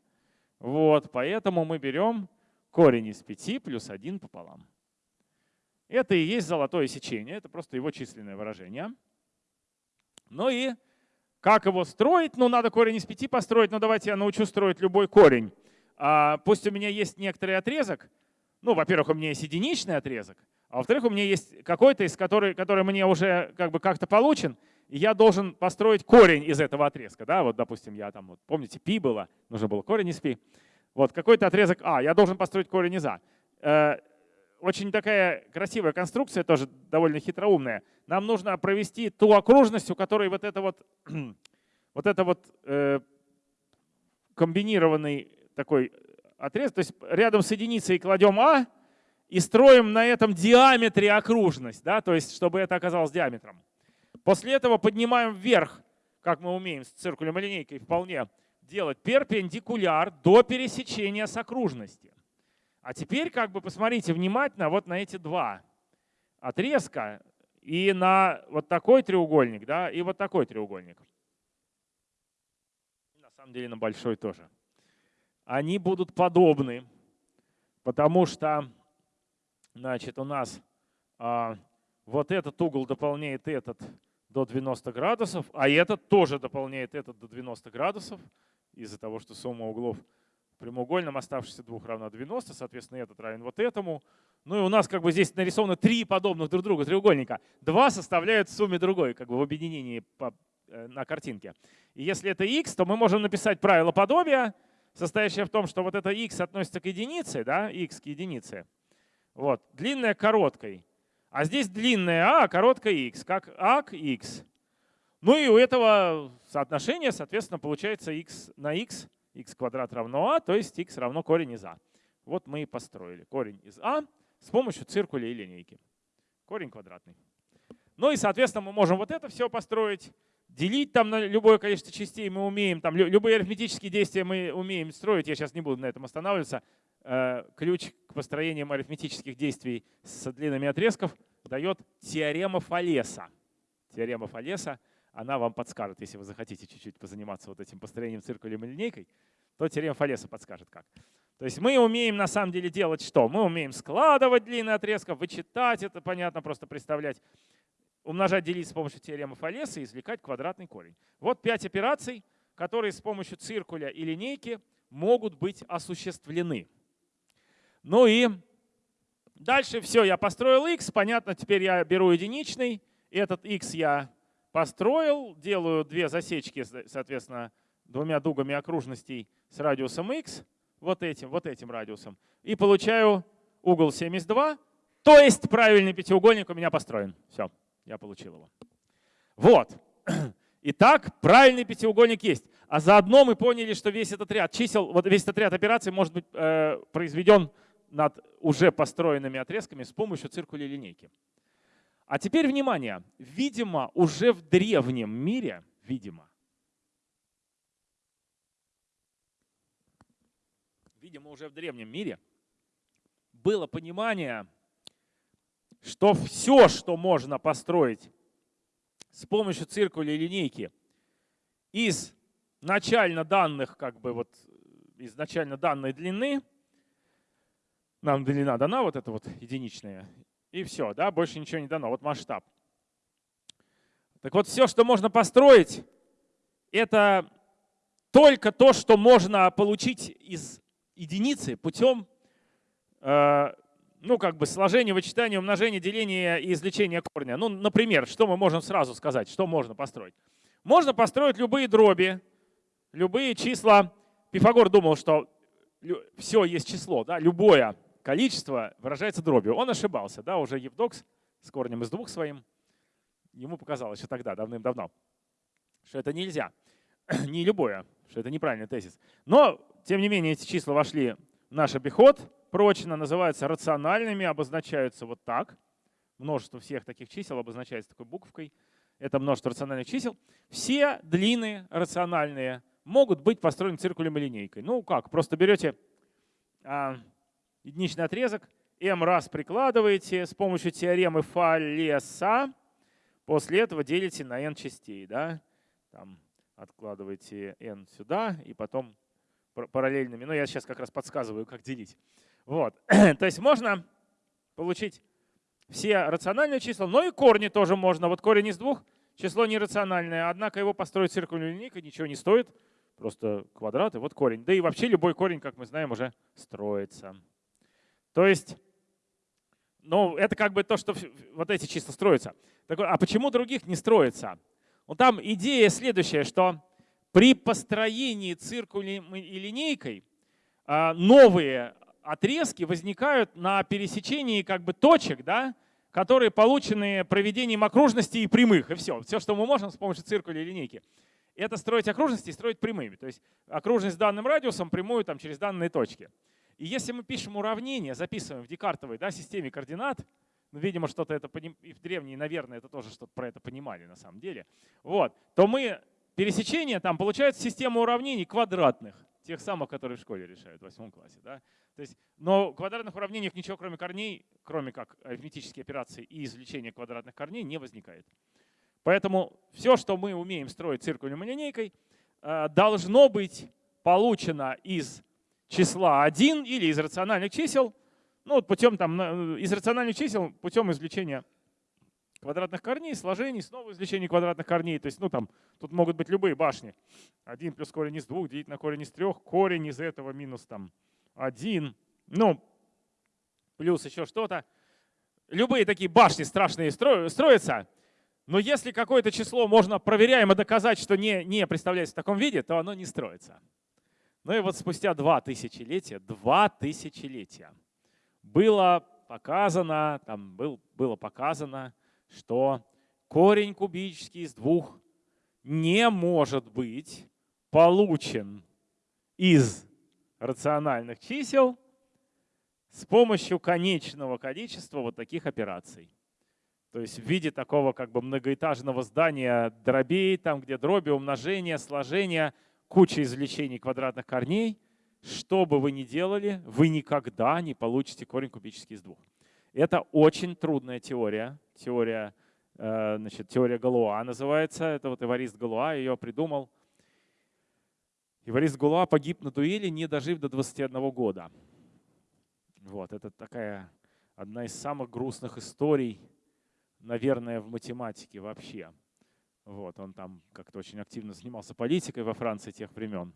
Вот, поэтому мы берем корень из 5 плюс 1 пополам. Это и есть золотое сечение, это просто его численное выражение. Ну и как его строить? Ну, надо корень из 5 построить, но давайте я научу строить любой корень. А, пусть у меня есть некоторый отрезок. Ну, во-первых, у меня есть единичный отрезок, а во-вторых, у меня есть какой-то, из который, который мне уже как бы как-то получен, и я должен построить корень из этого отрезка. Да? Вот, допустим, я там, вот, помните, π было, нужно было корень из π. Вот какой-то отрезок А, я должен построить корень из А. Э, очень такая красивая конструкция, тоже довольно хитроумная. Нам нужно провести ту окружность, у которой вот это вот, вот это вот э, комбинированный такой отрезок. То есть рядом с единицей кладем А и строим на этом диаметре окружность, да, то есть чтобы это оказалось диаметром. После этого поднимаем вверх, как мы умеем с циркулем и линейкой вполне делать, перпендикуляр до пересечения с окружности. А теперь как бы посмотрите внимательно вот на эти два отрезка и на вот такой треугольник, да, и вот такой треугольник. На самом деле на большой тоже. Они будут подобны, потому что, значит, у нас а, вот этот угол дополняет этот до 90 градусов, а этот тоже дополняет этот до 90 градусов из-за того, что сумма углов прямоугольном оставшихся двух равна 90, соответственно, этот равен вот этому. Ну и у нас как бы здесь нарисовано три подобных друг другу треугольника. Два составляют в сумме другой, как бы в объединении по, э, на картинке. И если это x, то мы можем написать правило подобия, состоящее в том, что вот это x относится к единице, да, x к единице. Вот, длинная к короткой. А здесь длинная а, а короткая x, как а к x. Ну и у этого соотношения, соответственно, получается x на x x квадрат равно а, то есть x равно корень из а. Вот мы и построили корень из а с помощью циркуля и линейки. Корень квадратный. Ну и, соответственно, мы можем вот это все построить, делить там на любое количество частей мы умеем, там любые арифметические действия мы умеем строить, я сейчас не буду на этом останавливаться. Э, ключ к построению арифметических действий с длинами отрезков дает теорема Фалеса. Теорема Фалеса — она вам подскажет, если вы захотите чуть-чуть позаниматься вот этим построением циркулем и линейкой, то теорема Фалеса подскажет как. То есть мы умеем на самом деле делать что? Мы умеем складывать длинные отрезки, вычитать это, понятно, просто представлять, умножать, делить с помощью теоремы Фалеса и извлекать квадратный корень. Вот пять операций, которые с помощью циркуля и линейки могут быть осуществлены. Ну и дальше все, я построил x, понятно, теперь я беру единичный, этот x я построил, делаю две засечки, соответственно, двумя дугами окружностей с радиусом x, вот этим, вот этим радиусом, и получаю угол 72, то есть правильный пятиугольник у меня построен. Все, я получил его. Вот. Итак, правильный пятиугольник есть. А заодно мы поняли, что весь этот ряд чисел, вот весь этот ряд операций может быть э, произведен над уже построенными отрезками с помощью циркуля линейки. А теперь внимание. Видимо, уже в древнем мире, видимо, видимо, уже в древнем мире было понимание, что все, что можно построить с помощью циркуля линейки из начально данных, как бы вот изначально данной длины, нам длина дана, вот эта вот единичная, и все, да, больше ничего не дано. Вот масштаб. Так вот, все, что можно построить, это только то, что можно получить из единицы путем э, ну, как бы сложения, вычитания, умножения, деления и извлечения корня. Ну, например, что мы можем сразу сказать, что можно построить? Можно построить любые дроби, любые числа. Пифагор думал, что все есть число, да, любое количество выражается дробью. Он ошибался, да, уже Евдокс с корнем из двух своим, ему показалось еще тогда, давным-давно, что это нельзя. Не любое, что это неправильный тезис. Но, тем не менее, эти числа вошли в наш обиход прочно, называются рациональными, обозначаются вот так. Множество всех таких чисел обозначается такой буковкой. Это множество рациональных чисел. Все длины рациональные могут быть построены циркулем и линейкой. Ну как, просто берете а, единичный отрезок, m раз прикладываете с помощью теоремы Фалеса, после этого делите на n частей. Да? Там откладываете n сюда и потом параллельными. Ну, я сейчас как раз подсказываю, как делить. Вот. То есть можно получить все рациональные числа, но и корни тоже можно. Вот корень из двух число нерациональное, однако его построить циркульной линейкой ничего не стоит. Просто квадрат и вот корень. Да и вообще любой корень, как мы знаем, уже строится. То есть, ну, это как бы то, что вот эти числа строятся. А почему других не строится? Ну, там идея следующая, что при построении циркулем и линейкой а, новые отрезки возникают на пересечении как бы точек, да, которые получены проведением окружностей и прямых. И все. Все, что мы можем с помощью циркуля и линейки это строить окружности и строить прямыми. То есть окружность данным радиусом прямую там, через данные точки. И если мы пишем уравнение, записываем в декартовой да, системе координат, ну, видимо, что-то это и в древние, наверное, это тоже что-то про это понимали на самом деле, вот, то мы пересечение там получается система уравнений квадратных, тех самых, которые в школе решают в восьмом классе. Да? То есть, но в квадратных уравнениях ничего кроме корней, кроме как арифметические операции и извлечения квадратных корней не возникает. Поэтому все, что мы умеем строить циркулем и линейкой, э, должно быть получено из числа 1 или из рациональных чисел, ну, путем там, из рациональных чисел путем извлечения квадратных корней, сложений, снова извлечения квадратных корней. То есть, ну, там, тут могут быть любые башни. 1 плюс корень из 2 делить на корень из 3, корень из этого минус там 1, ну, плюс еще что-то. Любые такие башни страшные строятся, но если какое-то число можно проверяемо доказать, что не, не представляется в таком виде, то оно не строится. Ну и вот спустя два тысячелетия, два тысячелетия было показано, там был, было показано, что корень кубический из двух не может быть получен из рациональных чисел с помощью конечного количества вот таких операций. То есть в виде такого как бы многоэтажного здания дробей, там где дроби, умножения, сложения, куча извлечений квадратных корней. Что бы вы ни делали, вы никогда не получите корень кубический из двух. Это очень трудная теория. Теория, э, значит, теория Галуа называется. Это вот Эварист Галуа ее придумал. Эварист Галуа погиб на дуэли, не дожив до 21 года. Вот, это такая одна из самых грустных историй наверное, в математике вообще. Вот, он там как-то очень активно занимался политикой во Франции тех времен.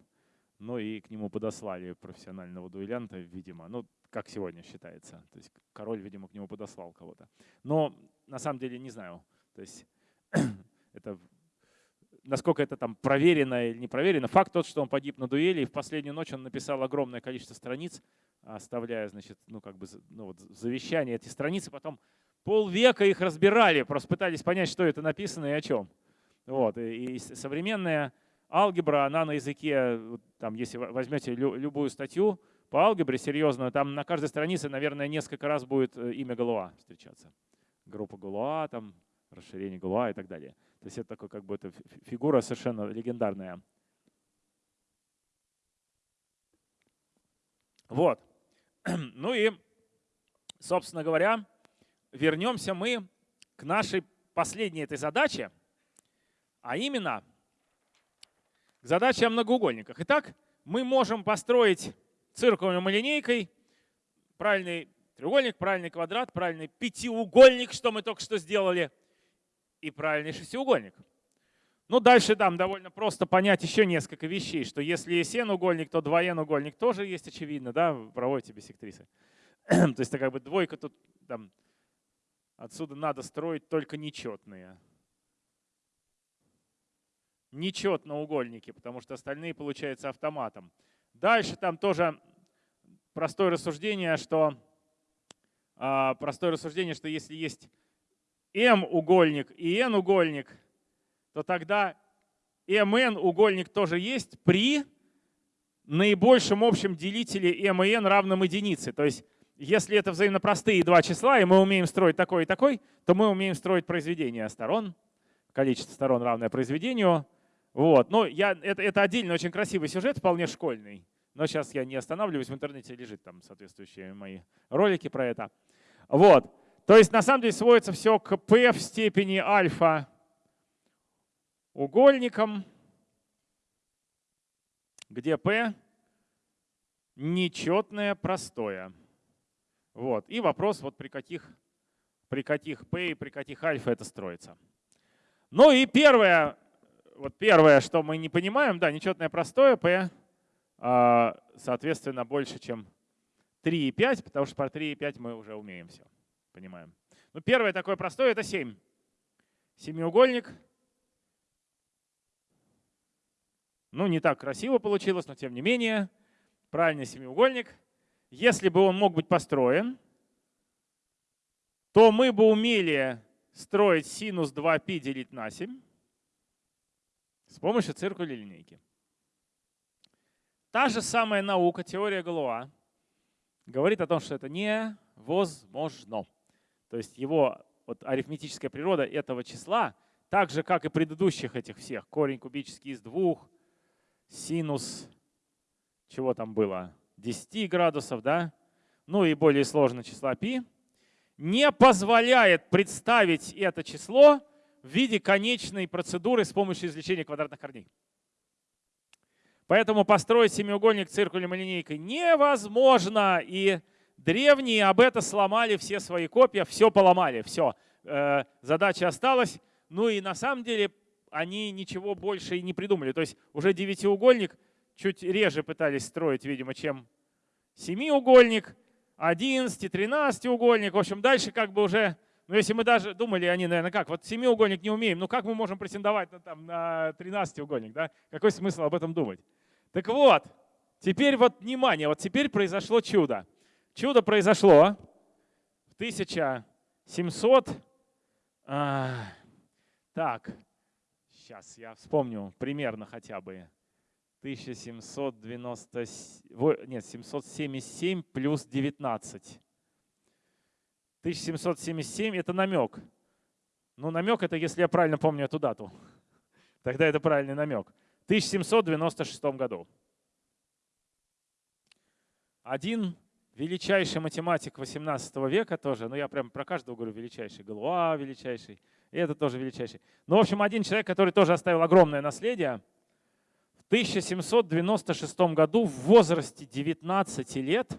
Ну и к нему подослали профессионального дуэлянта, видимо. Ну, как сегодня считается. То есть король, видимо, к нему подослал кого-то. Но на самом деле не знаю. То есть это насколько это там проверено или не проверено. Факт тот, что он погиб на дуэли, и в последнюю ночь он написал огромное количество страниц, оставляя, значит, ну как бы ну, вот, завещание эти страницы, потом полвека их разбирали, просто пытались понять, что это написано и о чем. Вот. И, современная алгебра, она на языке, там, если возьмете лю, любую статью по алгебре серьезную, там на каждой странице, наверное, несколько раз будет э, имя Галуа встречаться. Группа Галуа, там, расширение Галуа и так далее. То есть это такой как бы это фигура совершенно легендарная. Вот. Ну и, собственно говоря, вернемся мы к нашей последней этой задаче, а именно к задаче о многоугольниках. Итак, мы можем построить циркулем и линейкой правильный треугольник, правильный квадрат, правильный пятиугольник, что мы только что сделали, и правильный шестиугольник. Ну, дальше там довольно просто понять еще несколько вещей, что если есть n-угольник, то 2n-угольник тоже есть, очевидно, да, проводите бисектрисы. то есть это как бы двойка тут, там, отсюда надо строить только нечетные. Нечетноугольники, потому что остальные получаются автоматом. Дальше там тоже простое рассуждение, что а, простое рассуждение, что если есть m-угольник и n-угольник, то тогда mn угольник тоже есть при наибольшем общем делителе m и n равном единице. То есть если это взаимно простые два числа, и мы умеем строить такой и такой, то мы умеем строить произведение сторон, количество сторон равное произведению. Вот. Ну, я, это, это отдельно очень красивый сюжет, вполне школьный. Но сейчас я не останавливаюсь, в интернете лежит там соответствующие мои ролики про это. Вот. То есть на самом деле сводится все к p в степени альфа угольником, где p нечетное простое. Вот. И вопрос, вот при каких, при каких p и при каких альфа это строится. Ну и первое, вот первое, что мы не понимаем, да, нечетное простое p, а, соответственно, больше, чем 3,5, потому что про 3,5 мы уже умеем все понимаем. Ну, первое такое простое — это 7. Семиугольник. Ну, не так красиво получилось, но тем не менее. Правильный семиугольник. Если бы он мог быть построен, то мы бы умели строить синус 2π делить на 7 с помощью циркуля линейки. Та же самая наука, теория Галуа, говорит о том, что это невозможно. То есть его вот, арифметическая природа этого числа, так же, как и предыдущих этих всех, корень кубический из двух, синус, чего там было, 10 градусов, да, ну и более сложное числа π, не позволяет представить это число в виде конечной процедуры с помощью извлечения квадратных корней. Поэтому построить семиугольник циркулем и линейкой невозможно. И Древние об это сломали все свои копья, все поломали, все. Э, задача осталась. Ну и на самом деле они ничего больше и не придумали. То есть уже девятиугольник чуть реже пытались строить, видимо, чем семиугольник, 11, 13 угольник. В общем, дальше как бы уже, ну если мы даже думали, они, наверное, как, вот семиугольник не умеем, ну как мы можем претендовать на, там, на 13 угольник, да? Какой смысл об этом думать? Так вот, теперь вот внимание, вот теперь произошло чудо. Чудо произошло в 1700... А, так, сейчас я вспомню примерно хотя бы. 1790... Нет, 777 плюс 19. 1777 — это намек. Ну, намек — это, если я правильно помню эту дату. Тогда это правильный намек. В 1796 году. Один величайший математик 18 века тоже, ну я прям про каждого говорю величайший, Галуа величайший, и это тоже величайший. Ну, в общем, один человек, который тоже оставил огромное наследие, в 1796 году в возрасте 19 лет,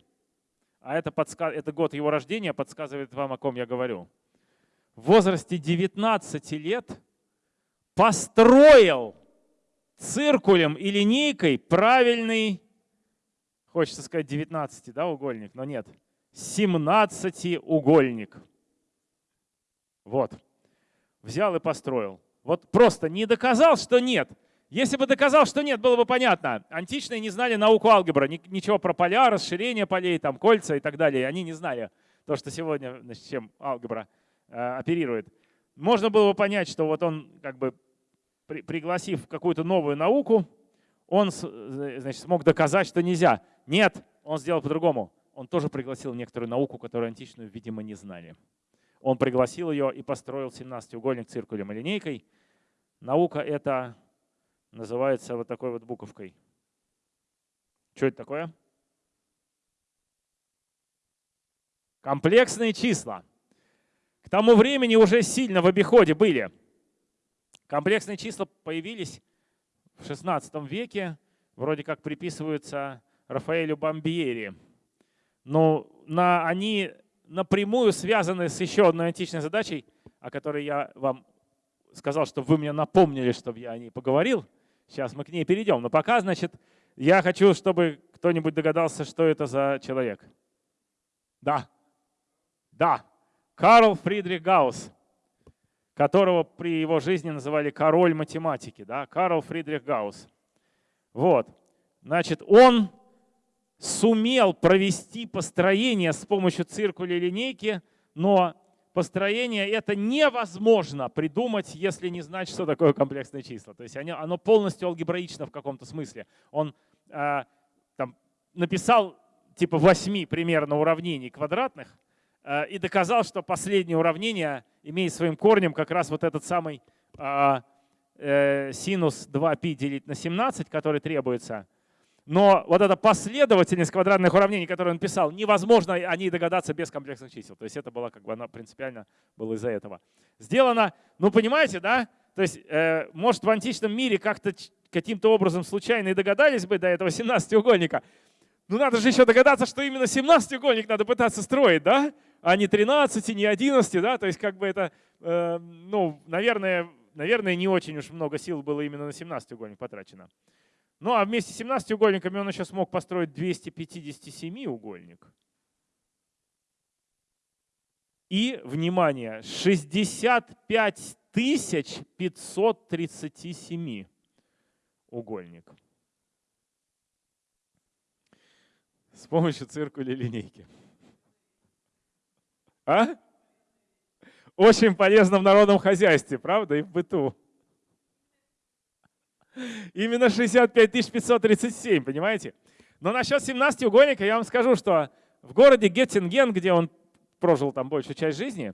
а это, подсказ... это год его рождения, подсказывает вам, о ком я говорю, в возрасте 19 лет построил циркулем и линейкой правильный Хочется сказать 19, да, угольник, но нет. 17 угольник. Вот. Взял и построил. Вот просто не доказал, что нет. Если бы доказал, что нет, было бы понятно. Античные не знали науку алгебра, ничего про поля, расширение полей, там, кольца и так далее. Они не знали то, что сегодня, значит, чем алгебра э, оперирует. Можно было бы понять, что вот он, как бы, при, пригласив какую-то новую науку, он значит, смог доказать, что нельзя. Нет, он сделал по-другому. Он тоже пригласил некоторую науку, которую античную, видимо, не знали. Он пригласил ее и построил 17-угольник циркулем и линейкой. Наука это называется вот такой вот буковкой. Что это такое? Комплексные числа. К тому времени уже сильно в обиходе были. Комплексные числа появились в 16 веке вроде как приписываются Рафаэлю Бомбьери. Но на, они напрямую связаны с еще одной античной задачей, о которой я вам сказал, чтобы вы мне напомнили, чтобы я о ней поговорил. Сейчас мы к ней перейдем. Но пока, значит, я хочу, чтобы кто-нибудь догадался, что это за человек. Да. Да. Карл Фридрих Гаусс, которого при его жизни называли король математики. Да? Карл Фридрих Гаусс. Вот. Значит, он сумел провести построение с помощью циркуля линейки, но построение это невозможно придумать, если не знать, что такое комплексные числа. То есть оно полностью алгебраично в каком-то смысле. Он э, там, написал типа восьми примерно уравнений квадратных э, и доказал, что последнее уравнение имеет своим корнем как раз вот этот самый э, э, синус 2π делить на 17, который требуется. Но вот эта последовательность квадратных уравнений, которую он писал, невозможно о ней догадаться без комплексных чисел. То есть это было как бы она принципиально было из-за этого. Сделано, ну понимаете, да? То есть, э, может, в античном мире как-то каким-то образом случайно и догадались бы до этого 17-угольника. Ну надо же еще догадаться, что именно 17-угольник надо пытаться строить, да? А не 13, не 11, да? То есть как бы это, э, ну, наверное, наверное, не очень уж много сил было именно на 17-угольник потрачено. Ну а вместе с 17 угольниками он еще смог построить 257-угольник. И, внимание, 65 537 угольник. С помощью циркуля линейки. А? Очень полезно в народном хозяйстве, правда, и в быту. Именно 65 537, понимаете? Но насчет 17 угольника я вам скажу, что в городе Геттинген, где он прожил там большую часть жизни,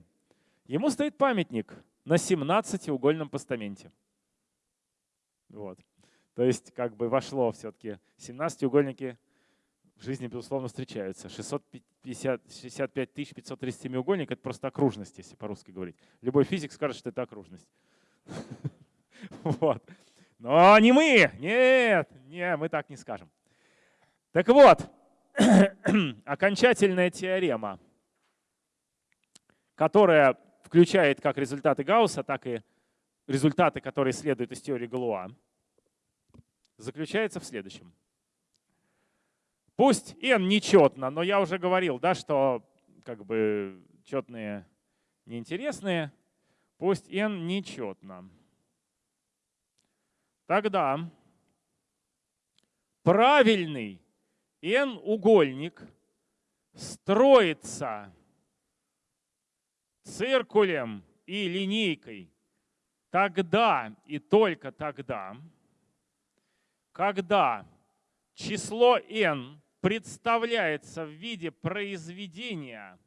ему стоит памятник на 17-угольном постаменте. Вот. То есть как бы вошло все-таки 17-угольники в жизни, безусловно, встречаются. 650, 65 537 угольник — это просто окружность, если по-русски говорить. Любой физик скажет, что это окружность. Вот. Но не мы, нет, не, мы так не скажем. Так вот, окончательная теорема, которая включает как результаты Гаусса, так и результаты, которые следуют из теории Галуа, заключается в следующем. Пусть n нечетно, но я уже говорил, да, что как бы четные неинтересные. Пусть n нечетно. Тогда правильный n-угольник строится циркулем и линейкой тогда и только тогда, когда число n представляется в виде произведения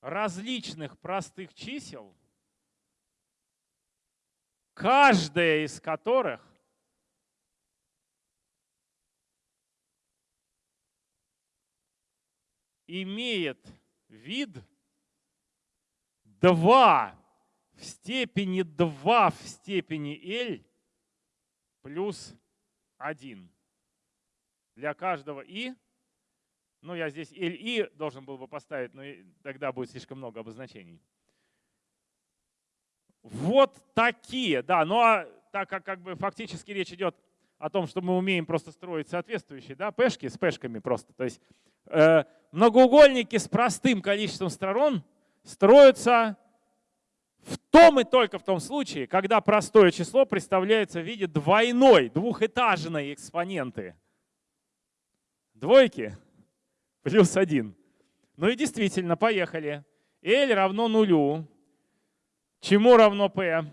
различных простых чисел – каждая из которых имеет вид 2 в степени 2 в степени L плюс 1. Для каждого и, ну я здесь L и должен был бы поставить, но тогда будет слишком много обозначений. Вот такие, да. Ну а так как, как бы фактически речь идет о том, что мы умеем просто строить соответствующие да, пешки с пешками просто. То есть э, многоугольники с простым количеством сторон строятся в том и только в том случае, когда простое число представляется в виде двойной, двухэтажной экспоненты. Двойки плюс один. Ну и действительно, поехали. L равно нулю. Чему равно P?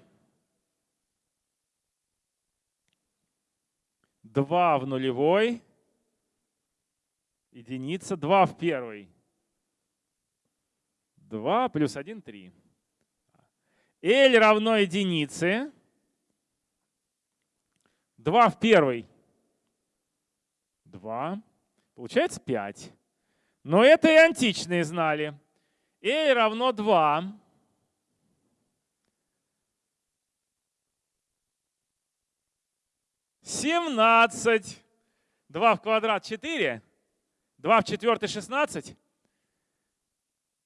2 в нулевой, единица, 2 в первой. 2 плюс 1, 3. L равно единице. 2 в первой. 2. Получается 5. Но это и античные знали. L равно 2. 17. 2 в квадрат 4. 2 в четвертый 16.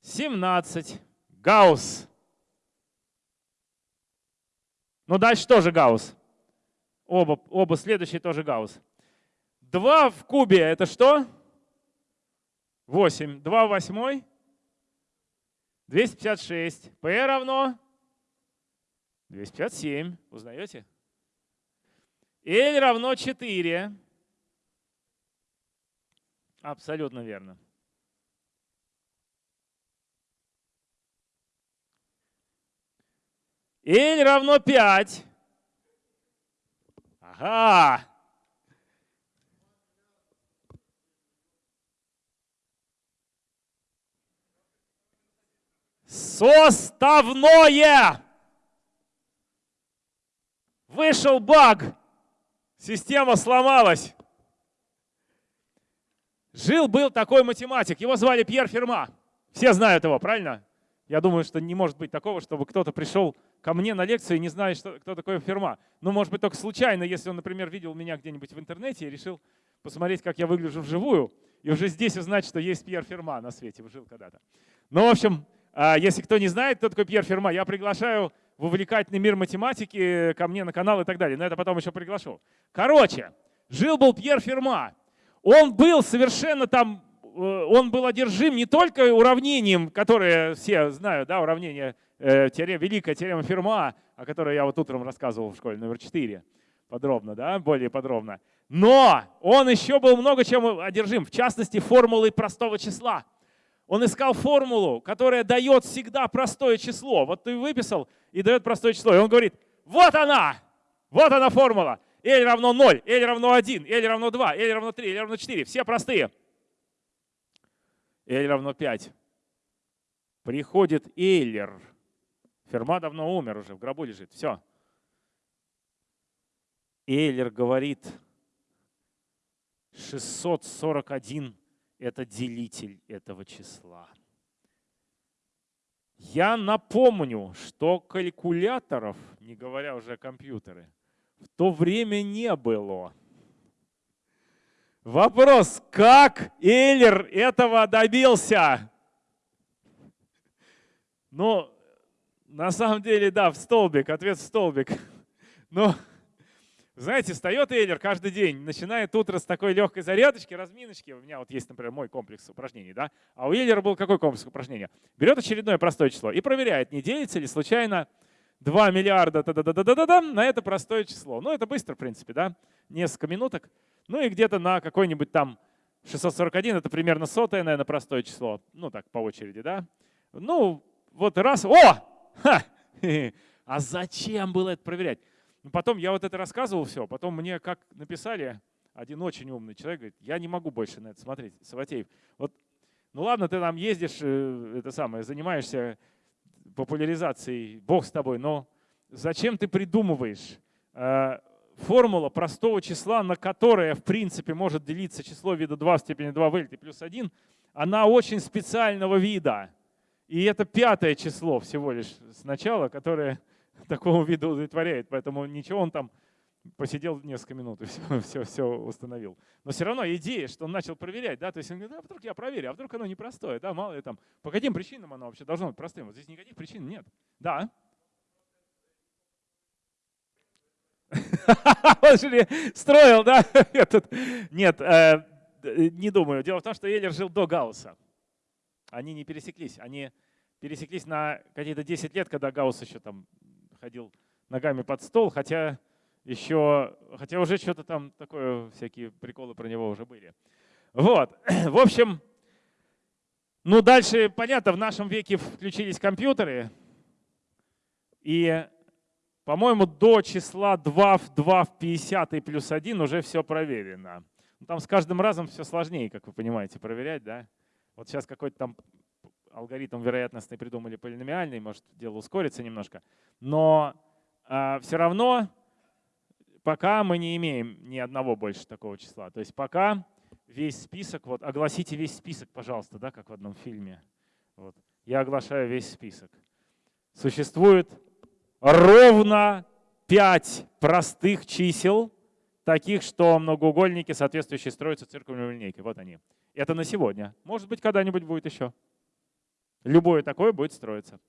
17. Гаусс. Но дальше тоже гаусс. Оба, оба следующие тоже гаусс. 2 в кубе это что? 8. 2 в восьмой? 256. P равно 257. Узнаете? L равно 4. Абсолютно верно. L равно 5. Ага. Составное. Вышел баг. Система сломалась. Жил-был такой математик, его звали Пьер Ферма. Все знают его, правильно? Я думаю, что не может быть такого, чтобы кто-то пришел ко мне на лекцию и не знает, что, кто такой Ферма. Ну, может быть, только случайно, если он, например, видел меня где-нибудь в интернете и решил посмотреть, как я выгляжу вживую, и уже здесь узнать, что есть Пьер Ферма на свете, жил когда-то. Ну, в общем, а, если кто не знает, кто такой Пьер Ферма, я приглашаю в увлекательный мир математики ко мне на канал и так далее. Но это потом еще приглашу. Короче, жил-был Пьер Ферма. Он был совершенно там, э, он был одержим не только уравнением, которое все знают, да, уравнение, э, теорема, великая теорема Ферма, о которой я вот утром рассказывал в школе номер 4, подробно, да, более подробно. Но он еще был много чем одержим, в частности, формулой простого числа. Он искал формулу, которая дает всегда простое число. Вот ты выписал и дает простое число. И он говорит, вот она, вот она формула. L равно 0, L равно 1, L равно 2, L равно 3, L равно 4. Все простые. L равно 5. Приходит Эйлер. Ферма давно умер уже, в гробу лежит. Все. Эйлер говорит, 641 это делитель этого числа. Я напомню, что калькуляторов, не говоря уже о компьютере, в то время не было. Вопрос, как Эйлер этого добился? Ну, на самом деле, да, в столбик, ответ в столбик. Но знаете, встает Эйлер каждый день, начинает утро с такой легкой зарядочки, разминочки. У меня вот есть, например, мой комплекс упражнений, да? А у Эйлера был какой комплекс упражнений? Берет очередное простое число и проверяет, не делится ли случайно 2 миллиарда та -да -да -да -да -да, на это простое число. Ну, это быстро, в принципе, да? Несколько минуток. Ну и где-то на какой-нибудь там 641, это примерно сотое, наверное, простое число. Ну, так, по очереди, да? Ну, вот раз, о! Ха! А зачем было это проверять? Ну, потом я вот это рассказывал все, потом мне как написали, один очень умный человек говорит, я не могу больше на это смотреть, Саватеев. Вот, ну ладно, ты там ездишь, э, это самое, занимаешься популяризацией, бог с тобой, но зачем ты придумываешь э, формула простого числа, на которое, в принципе, может делиться число вида 2 в степени 2 в L плюс 1, она очень специального вида. И это пятое число всего лишь сначала, которое такого вида удовлетворяет. Поэтому ничего, он там посидел несколько минут и все, все, все установил. Но все равно идея, что он начал проверять, да, то есть он говорит, а вдруг я проверю, а вдруг оно непростое, да, мало ли там, по каким причинам оно вообще должно быть простым? Вот здесь никаких причин нет. Да. Он же строил, да? Этот. Нет, э, не думаю. Дело в том, что Эйлер жил до Гаусса. Они не пересеклись. Они пересеклись на какие-то 10 лет, когда Гаусс еще там ходил ногами под стол, хотя еще, хотя уже что-то там такое, всякие приколы про него уже были. Вот, в общем, ну дальше, понятно, в нашем веке включились компьютеры, и, по-моему, до числа 2 в 2 в 50 и плюс 1 уже все проверено. Ну, там с каждым разом все сложнее, как вы понимаете, проверять, да? Вот сейчас какой-то там алгоритм вероятностный придумали полиномиальный, может дело ускорится немножко. Но э, а, все равно пока мы не имеем ни одного больше такого числа. То есть пока весь список, вот огласите весь список, пожалуйста, да, как в одном фильме. Вот. Я оглашаю весь список. Существует ровно пять простых чисел, таких, что многоугольники, соответствующие, строятся циркульной линейкой. Вот они. Это на сегодня. Может быть, когда-нибудь будет еще. Любое такое будет строиться.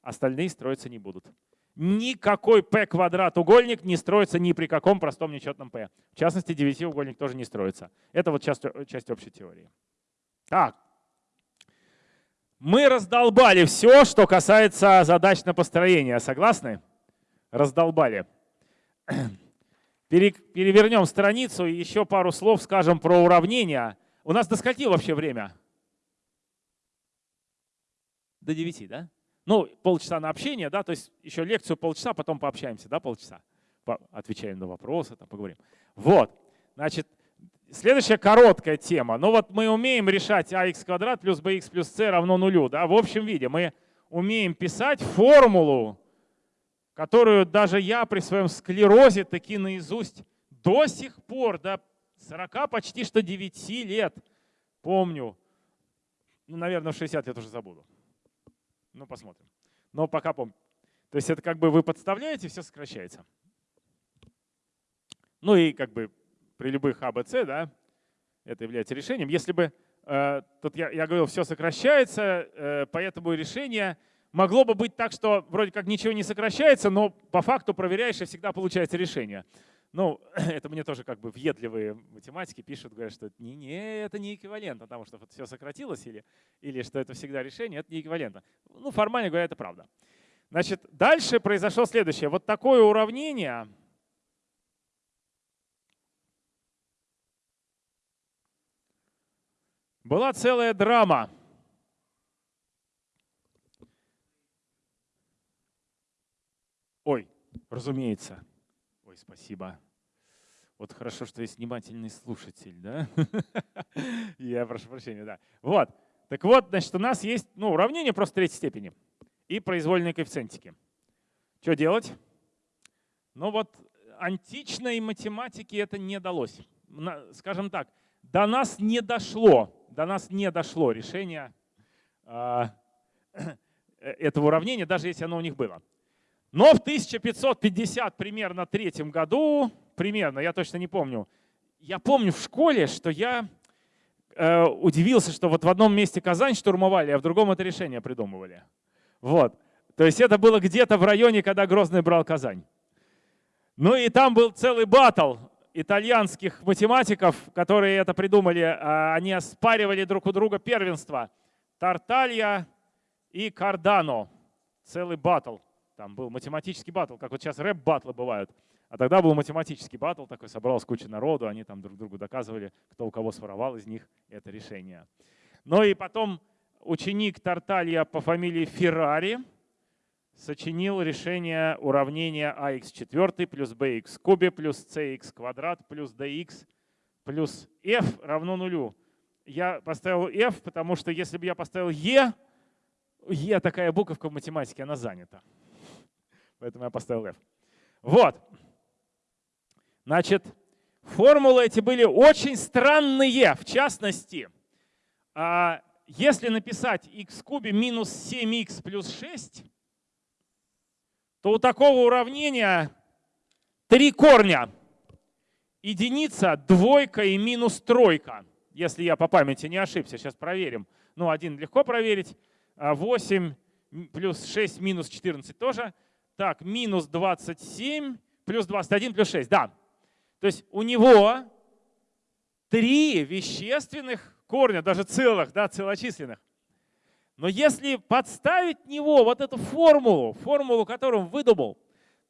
Остальные строиться не будут. Никакой p квадрат угольник не строится ни при каком простом нечетном p. В частности, девятиугольник тоже не строится. Это вот часть, часть общей теории. Так. Мы раздолбали все, что касается задач на построение. Согласны? Раздолбали. Перевернем страницу и еще пару слов скажем про уравнения. У нас до скольки вообще время? До 9, да? Ну, полчаса на общение, да, то есть еще лекцию полчаса, потом пообщаемся, да, полчаса. По отвечаем на вопросы, там поговорим. Вот, значит, следующая короткая тема. Ну вот мы умеем решать ax квадрат плюс bx плюс c равно нулю, да, в общем виде. Мы умеем писать формулу, которую даже я при своем склерозе таки наизусть до сих пор, до 40 почти что 9 лет помню. Ну, наверное, в 60 я тоже забуду. Ну, посмотрим. Но пока помню. То есть это как бы вы подставляете, все сокращается. Ну и как бы при любых А, Б, С, да, это является решением. Если бы, э, тут я, я говорил, все сокращается, э, поэтому решение могло бы быть так, что вроде как ничего не сокращается, но по факту проверяешь, и всегда получается решение. Ну, это мне тоже как бы въедливые математики пишут, говорят, что не, не, это не эквивалентно, потому что вот все сократилось или, или что это всегда решение, это не эквивалентно. Ну, формально говоря, это правда. Значит, дальше произошло следующее. Вот такое уравнение, была целая драма. Ой, разумеется. Ой, спасибо. Вот хорошо, что есть внимательный слушатель, да? Я прошу прощения, да. Вот. Так вот, значит, у нас есть ну, уравнение просто третьей степени и произвольные коэффициентики. Что делать? Ну вот античной математике это не далось. Скажем так, до нас не дошло, до нас не дошло решение э, этого уравнения, даже если оно у них было. Но в 1550 примерно третьем году, примерно, я точно не помню, я помню в школе, что я э, удивился, что вот в одном месте Казань штурмовали, а в другом это решение придумывали. Вот. То есть это было где-то в районе, когда Грозный брал Казань. Ну и там был целый батл итальянских математиков, которые это придумали. А они оспаривали друг у друга первенство. Тарталья и Кардано. Целый батл. Там был математический батл, как вот сейчас рэп-батлы бывают. А тогда был математический батл, такой собралась куча народу, они там друг другу доказывали, кто у кого своровал из них это решение. Ну и потом ученик Тарталья по фамилии Феррари сочинил решение уравнения ax4 плюс bx кубе плюс cx квадрат плюс dx плюс f равно нулю. Я поставил f, потому что если бы я поставил e, e такая буковка в математике, она занята. Поэтому я поставил F. Вот. Значит, формулы эти были очень странные. В частности, а, если написать x в кубе минус 7x плюс 6, то у такого уравнения три корня. Единица, двойка и минус тройка. Если я по памяти не ошибся, сейчас проверим. Ну, один легко проверить. 8 а плюс 6 минус 14 тоже. Так, минус 27 плюс 21 плюс 6, да. То есть у него три вещественных корня, даже целых, да, целочисленных. Но если подставить него вот эту формулу, формулу, которую он выдумал,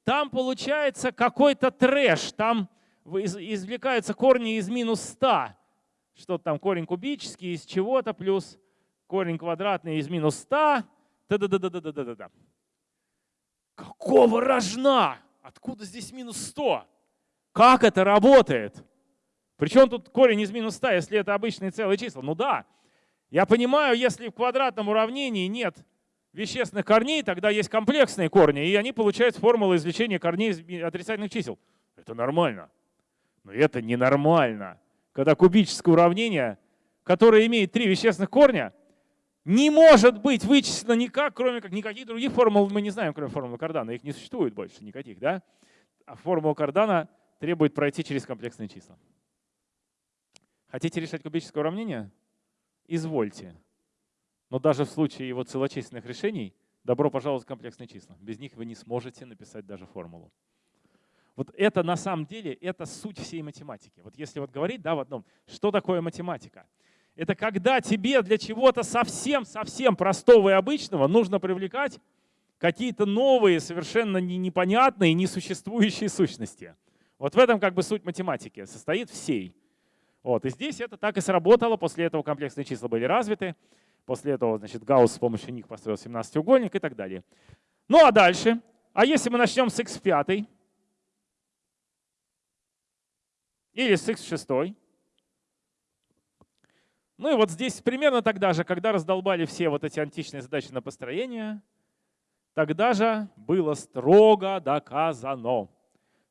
там получается какой-то трэш, там извлекаются корни из минус 100. Что там, корень кубический из чего-то, плюс корень квадратный из минус 100. Да-да-да-да-да-да-да. Какого рожна? Откуда здесь минус 100? Как это работает? Причем тут корень из минус 100, если это обычные целые числа? Ну да, я понимаю, если в квадратном уравнении нет вещественных корней, тогда есть комплексные корни, и они получают формулу извлечения корней из отрицательных чисел. Это нормально. Но это ненормально. Когда кубическое уравнение, которое имеет три вещественных корня, не может быть вычислено никак, кроме как никаких других формул мы не знаем, кроме формулы Кардана. Их не существует больше никаких. Да? А формула Кардана требует пройти через комплексные числа. Хотите решать кубическое уравнение? Извольте. Но даже в случае его целочисленных решений добро пожаловать в комплексные числа. Без них вы не сможете написать даже формулу. Вот это на самом деле, это суть всей математики. Вот если вот говорить да, в одном, что такое математика? Это когда тебе для чего-то совсем-совсем простого и обычного нужно привлекать какие-то новые, совершенно непонятные, несуществующие сущности. Вот в этом как бы суть математики, состоит всей. Вот. И здесь это так и сработало, после этого комплексные числа были развиты, после этого значит, Гаусс с помощью них построил 17-угольник и так далее. Ну а дальше, а если мы начнем с x5 или с x6, ну и вот здесь примерно тогда же, когда раздолбали все вот эти античные задачи на построение, тогда же было строго доказано,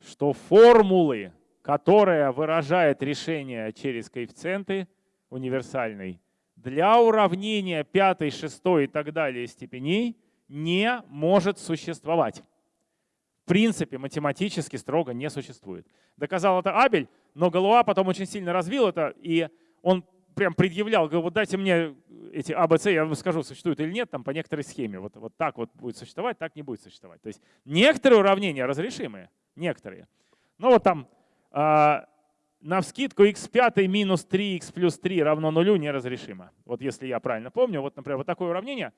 что формулы, которая выражает решение через коэффициенты универсальной, для уравнения пятой, шестой и так далее степеней не может существовать. В принципе, математически строго не существует. Доказал это Абель, но Галуа потом очень сильно развил это, и он прям предъявлял, говорил, вот дайте мне эти А, Б, С, я вам скажу, существуют или нет, там по некоторой схеме. Вот, вот так вот будет существовать, так не будет существовать. То есть некоторые уравнения разрешимые, некоторые. Но вот там э, на вскидку x5 минус 3x плюс 3 равно нулю неразрешимо. Вот если я правильно помню, вот, например, вот такое уравнение.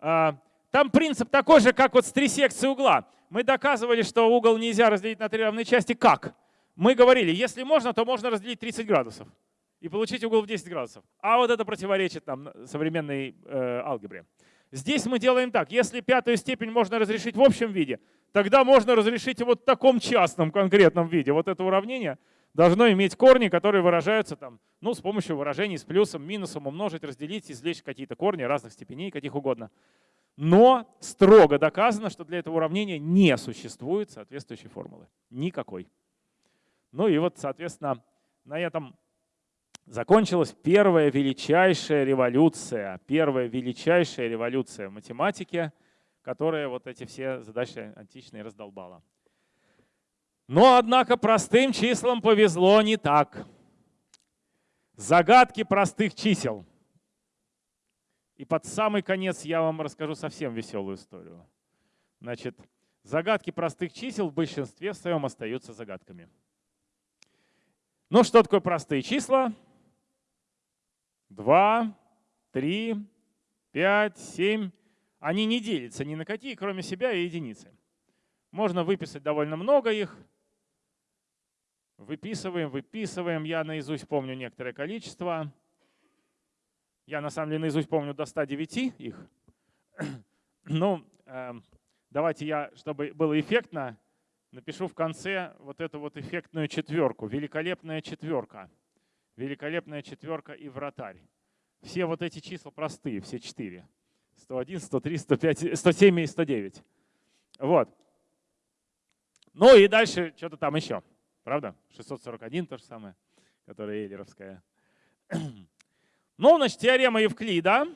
Э, там принцип такой же, как вот с трисекцией угла. Мы доказывали, что угол нельзя разделить на три равные части. Как? Мы говорили, если можно, то можно разделить 30 градусов и получить угол в 10 градусов. А вот это противоречит там, современной э, алгебре. Здесь мы делаем так. Если пятую степень можно разрешить в общем виде, тогда можно разрешить и вот в таком частном конкретном виде. Вот это уравнение должно иметь корни, которые выражаются там, ну, с помощью выражений с плюсом, минусом, умножить, разделить, извлечь какие-то корни разных степеней, каких угодно. Но строго доказано, что для этого уравнения не существует соответствующей формулы. Никакой. Ну и вот, соответственно, на этом закончилась первая величайшая революция, первая величайшая революция в математике, которая вот эти все задачи античные раздолбала. Но, однако, простым числам повезло не так. Загадки простых чисел. И под самый конец я вам расскажу совсем веселую историю. Значит, загадки простых чисел в большинстве своем остаются загадками. Ну, что такое простые числа? 2, 3, 5, 7. Они не делятся ни на какие, кроме себя и единицы. Можно выписать довольно много их. Выписываем, выписываем. Я наизусть помню некоторое количество. Я на самом деле наизусть помню до 109 их. Ну, э, давайте я, чтобы было эффектно, напишу в конце вот эту вот эффектную четверку. Великолепная четверка великолепная четверка и вратарь. Все вот эти числа простые, все четыре. 101, 103, 105, 107 и 109. Вот. Ну и дальше что-то там еще. Правда? 641 то же самое, которая Эйлеровская. Ну, значит, теорема Евклида.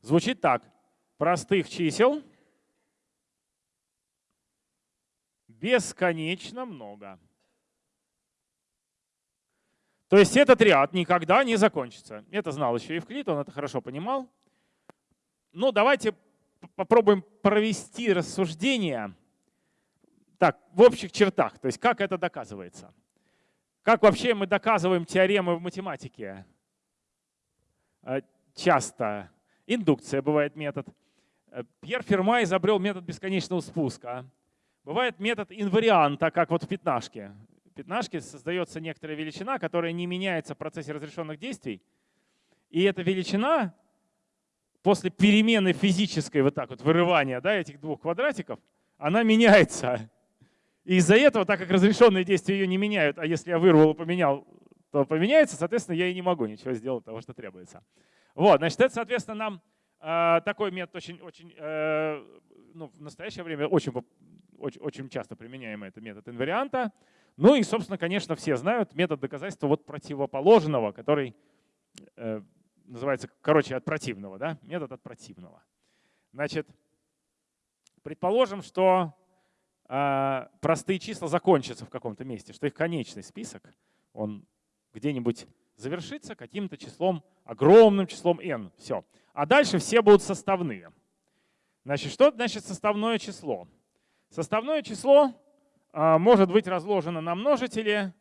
Звучит так. Простых чисел – бесконечно много. То есть этот ряд никогда не закончится. Это знал еще Евклид, он это хорошо понимал. Ну, давайте попробуем провести рассуждение так, в общих чертах. То есть как это доказывается. Как вообще мы доказываем теоремы в математике? Э, часто. Индукция бывает метод. Э, Пьер Ферма изобрел метод бесконечного спуска. Бывает метод инварианта, как вот в пятнашке. В пятнашке создается некоторая величина, которая не меняется в процессе разрешенных действий. И эта величина после перемены физической, вот так вот, вырывания да, этих двух квадратиков, она меняется. И из-за этого, так как разрешенные действия ее не меняют, а если я вырвал и поменял, то поменяется, соответственно, я и не могу ничего сделать того, что требуется. Вот, значит, это, соответственно, нам э, такой метод очень, очень э, ну, в настоящее время очень очень, очень часто применяемый это метод инварианта. Ну и, собственно, конечно, все знают метод доказательства вот противоположного, который э, называется, короче, от противного, да? метод от противного. Значит, предположим, что э, простые числа закончатся в каком-то месте, что их конечный список, он где-нибудь завершится каким-то числом, огромным числом n. Все. А дальше все будут составные. Значит, что значит составное число? Составное число а, может быть разложено на множители.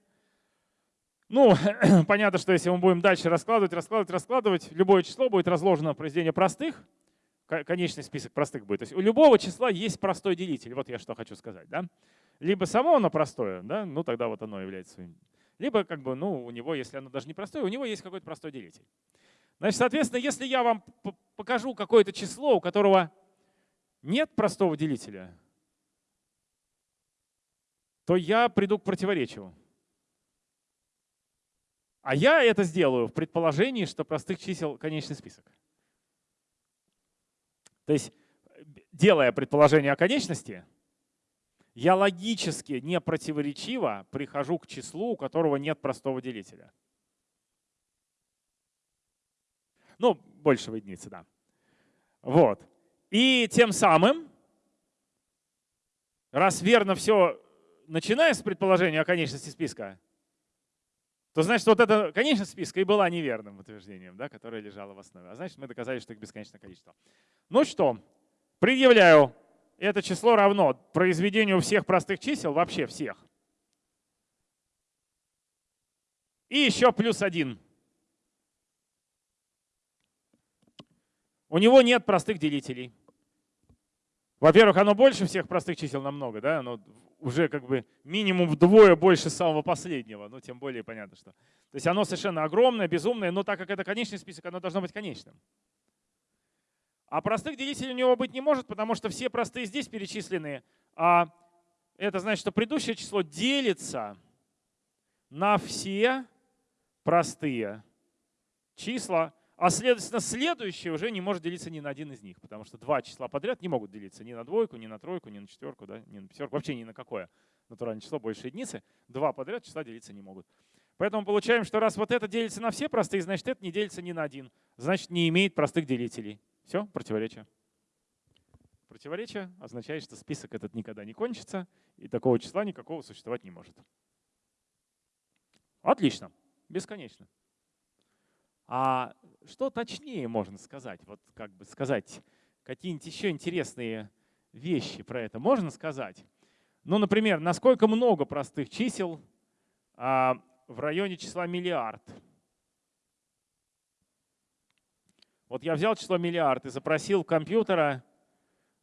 Ну, понятно, что если мы будем дальше раскладывать, раскладывать, раскладывать, любое число будет разложено в произведение простых, конечный список простых будет. То есть у любого числа есть простой делитель. Вот я что хочу сказать. Да? Либо само оно простое, да? ну тогда вот оно является своим. Либо как бы, ну, у него, если оно даже не простое, у него есть какой-то простой делитель. Значит, соответственно, если я вам покажу какое-то число, у которого нет простого делителя, то я приду к противоречию. А я это сделаю в предположении, что простых чисел конечный список. То есть, делая предположение о конечности, я логически, не противоречиво прихожу к числу, у которого нет простого делителя. Ну, больше единицы, да. Вот. И тем самым, раз верно все, начиная с предположения о конечности списка, то значит вот эта конечность списка и была неверным утверждением, да, которое лежало в основе. А значит мы доказали, что их бесконечное количество. Ну что, предъявляю, это число равно произведению всех простых чисел, вообще всех. И еще плюс один. У него нет простых делителей. Во-первых, оно больше всех простых чисел намного, да, оно уже как бы минимум вдвое больше самого последнего, ну тем более понятно, что. То есть оно совершенно огромное, безумное, но так как это конечный список, оно должно быть конечным. А простых делителей у него быть не может, потому что все простые здесь перечислены, а это значит, что предыдущее число делится на все простые числа, а следовательно, следующее уже не может делиться ни на один из них, потому что два числа подряд не могут делиться ни на двойку, ни на тройку, ни на четверку, да, ни на пятерку, вообще ни на какое натуральное число больше единицы. Два подряд числа делиться не могут. Поэтому получаем, что раз вот это делится на все простые, значит это не делится ни на один. Значит не имеет простых делителей. Все, противоречие. Противоречие означает, что список этот никогда не кончится, и такого числа никакого существовать не может. Отлично, бесконечно. А что точнее можно сказать? Вот как бы сказать какие-нибудь еще интересные вещи про это можно сказать? Ну, например, насколько много простых чисел а, в районе числа миллиард? Вот я взял число миллиард и запросил компьютера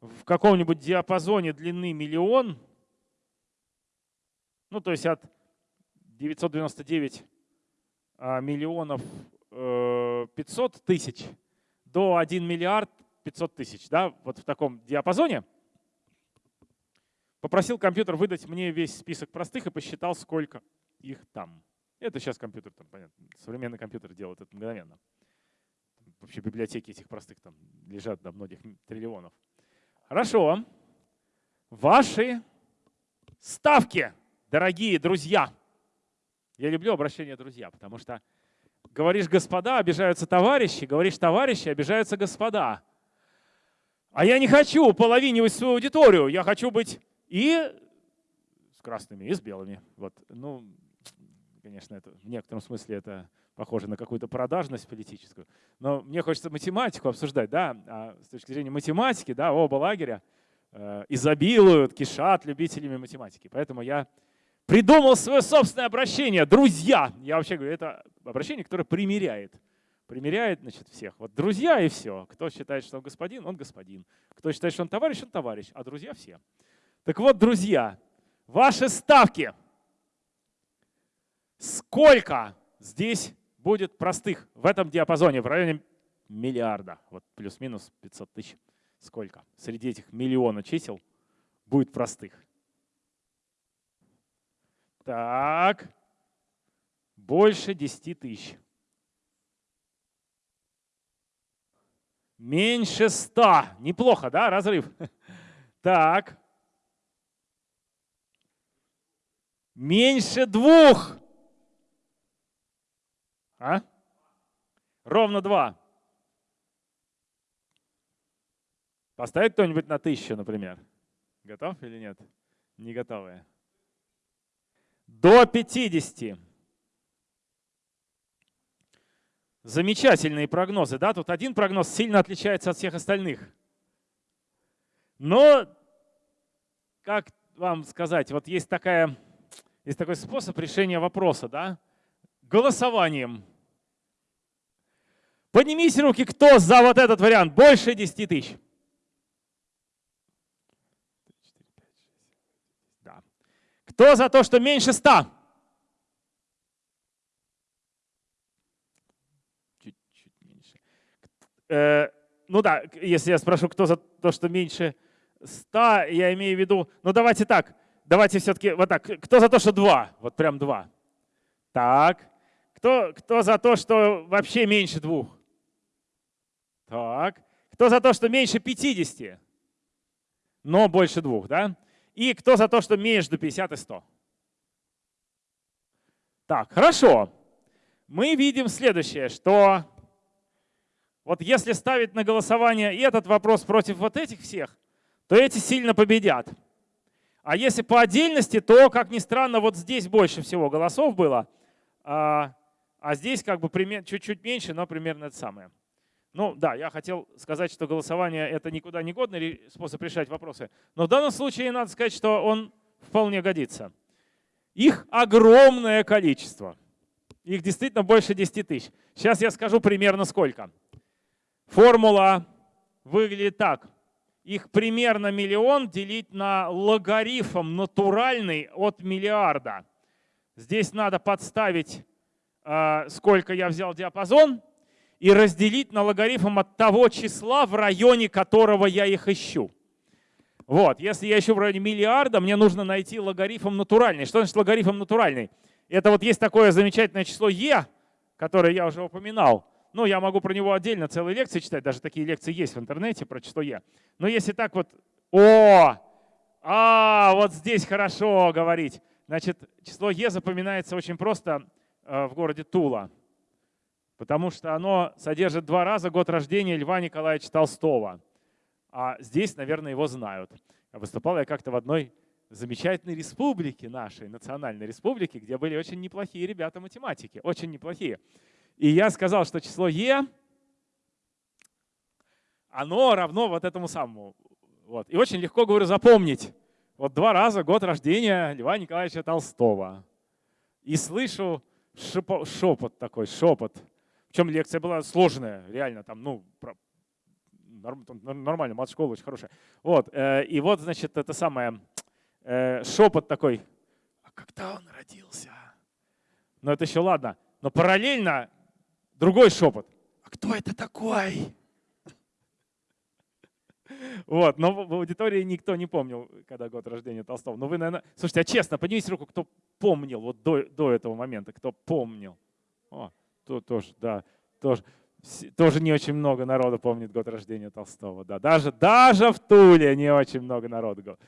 в каком-нибудь диапазоне длины миллион, ну, то есть от 999 а, миллионов 500 э, тысяч до 1 миллиард 500 тысяч, да, вот в таком диапазоне. Попросил компьютер выдать мне весь список простых и посчитал, сколько их там. Это сейчас компьютер, там, понятно, современный компьютер делает это мгновенно. Вообще библиотеки этих простых там лежат до многих триллионов. Хорошо. Ваши ставки, дорогие друзья. Я люблю обращение друзья, потому что Говоришь господа, обижаются товарищи, говоришь товарищи, обижаются господа. А я не хочу половинивать свою аудиторию, я хочу быть и с красными, и с белыми. Вот. Ну, конечно, это, в некотором смысле это похоже на какую-то продажность политическую. Но мне хочется математику обсуждать, да, а с точки зрения математики, да, оба лагеря э, изобилуют, кишат любителями математики. Поэтому я придумал свое собственное обращение. Друзья. Я вообще говорю, это обращение, которое примиряет. Примеряет значит, всех. Вот друзья и все. Кто считает, что он господин, он господин. Кто считает, что он товарищ, он товарищ. А друзья все. Так вот, друзья, ваши ставки. Сколько здесь будет простых в этом диапазоне, в районе миллиарда, вот плюс-минус 500 тысяч. Сколько? Среди этих миллиона чисел будет простых. Так. Больше 10 тысяч. Меньше 100. Неплохо, да, разрыв? Так. Меньше двух. А? Ровно два. Поставить кто-нибудь на тысячу, например? Готов или нет? Не готовые до 50. Замечательные прогнозы. Да? Тут один прогноз сильно отличается от всех остальных. Но, как вам сказать, вот есть, такая, есть такой способ решения вопроса. Да? Голосованием. Поднимите руки, кто за вот этот вариант больше 10 тысяч. Да. Кто за то, что меньше 100? Чуть-чуть меньше. Э, ну да, если я спрошу, кто за то, что меньше 100, я имею в виду, ну давайте так, давайте все-таки вот так. Кто за то, что 2? Вот прям 2. Так. Кто, кто за то, что вообще меньше двух? Так. Кто за то, что меньше 50, но больше двух, да? И кто за то, что между 50 и 100? Так, хорошо. Мы видим следующее, что вот если ставить на голосование этот вопрос против вот этих всех, то эти сильно победят. А если по отдельности, то, как ни странно, вот здесь больше всего голосов было, а, а здесь как бы чуть-чуть меньше, но примерно это самое. Ну да, я хотел сказать, что голосование — это никуда не годный способ решать вопросы. Но в данном случае надо сказать, что он вполне годится. Их огромное количество. Их действительно больше 10 тысяч. Сейчас я скажу примерно сколько. Формула выглядит так. Их примерно миллион делить на логарифм натуральный от миллиарда. Здесь надо подставить, э, сколько я взял диапазон — и разделить на логарифм от того числа, в районе которого я их ищу. Вот, если я ищу в районе миллиарда, мне нужно найти логарифм натуральный. Что значит логарифм натуральный? Это вот есть такое замечательное число e, которое я уже упоминал. Ну, я могу про него отдельно целые лекции читать, даже такие лекции есть в интернете про число e. Но если так вот, о, а, вот здесь хорошо говорить. Значит, число e запоминается очень просто э, в городе Тула потому что оно содержит два раза год рождения Льва Николаевича Толстого. А здесь, наверное, его знают. Выступал я как-то в одной замечательной республике нашей, национальной республике, где были очень неплохие ребята математики, очень неплохие. И я сказал, что число Е, оно равно вот этому самому. Вот. И очень легко, говорю, запомнить. Вот два раза год рождения Льва Николаевича Толстого. И слышу шепот такой, шепот. Причем лекция была сложная, реально, там, ну, нормально, мат-школа очень хорошая. Вот, э, и вот, значит, это самое, э, шепот такой, а когда он родился? Но это еще ладно. Но параллельно другой шепот. А кто это такой? Вот, но в аудитории никто не помнил, когда год рождения Толстого. Но вы, наверное, слушайте, а честно, поднимите руку, кто помнил вот до, до этого момента, кто помнил. О, то, тоже, да, тоже, тоже не очень много народу помнит год рождения Толстого. Да, даже, даже в Туле не очень много народу.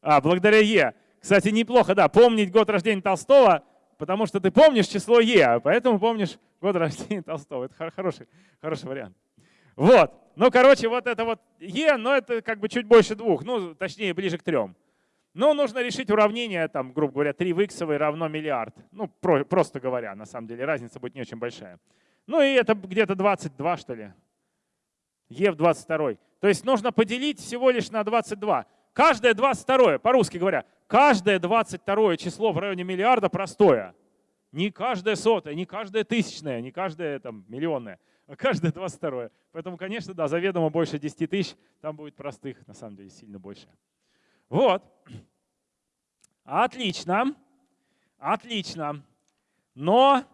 А, благодаря Е. Кстати, неплохо, да, помнить год рождения Толстого, потому что ты помнишь число Е, а поэтому помнишь год рождения Толстого. Это хороший, хороший вариант. Вот. Ну, короче, вот это вот Е, но это как бы чуть больше двух, ну, точнее, ближе к трем. Ну, нужно решить уравнение, там, грубо говоря, 3 в x равно миллиард. Ну, про, просто говоря, на самом деле, разница будет не очень большая. Ну и это где-то 22, что ли. Е в 22. То есть нужно поделить всего лишь на 22. Каждое 22, по-русски говоря, каждое 22 число в районе миллиарда простое. Не каждое сотое, не каждое тысячное, не каждое там, миллионное, а каждое 22. Поэтому, конечно, да, заведомо больше 10 тысяч, там будет простых, на самом деле, сильно больше. Вот. Отлично. Отлично. Но,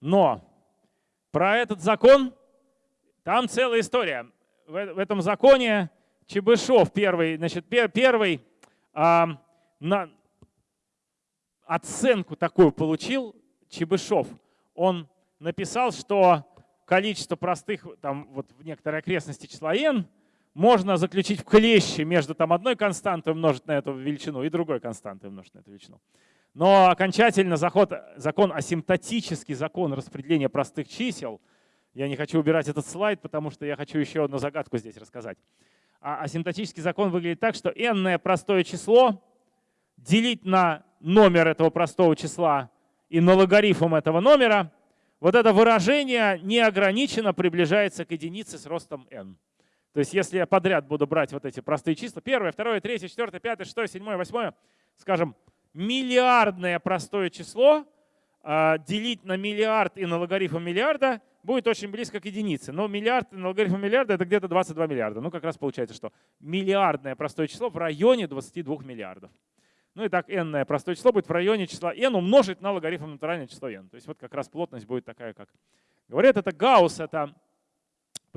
но, про этот закон, там целая история. В, в этом законе Чебышев первый, значит, пер, первый а, на, оценку такую получил Чебышев. Он написал, что количество простых, там вот в некоторой окрестности числа n можно заключить в клещи между там, одной константой умножить на эту величину и другой константой умножить на эту величину. Но окончательно заход, закон асимптотический закон распределения простых чисел, я не хочу убирать этот слайд, потому что я хочу еще одну загадку здесь рассказать. А асимптотический закон выглядит так, что n простое число делить на номер этого простого числа и на логарифм этого номера вот это выражение неограниченно приближается к единице с ростом n. То есть если я подряд буду брать вот эти простые числа, первое, второе, третье, четвертое, пятое, шестое, седьмое, восьмое, скажем, миллиардное простое число а, делить на миллиард и на логарифм миллиарда будет очень близко к единице. Но миллиард и на логарифм миллиарда это где-то 22 миллиарда. Ну как раз получается, что миллиардное простое число в районе 22 миллиардов. Ну и так n простое число будет в районе числа n умножить на логарифм натуральное число n. То есть вот как раз плотность будет такая, как говорят. Это Гаусс это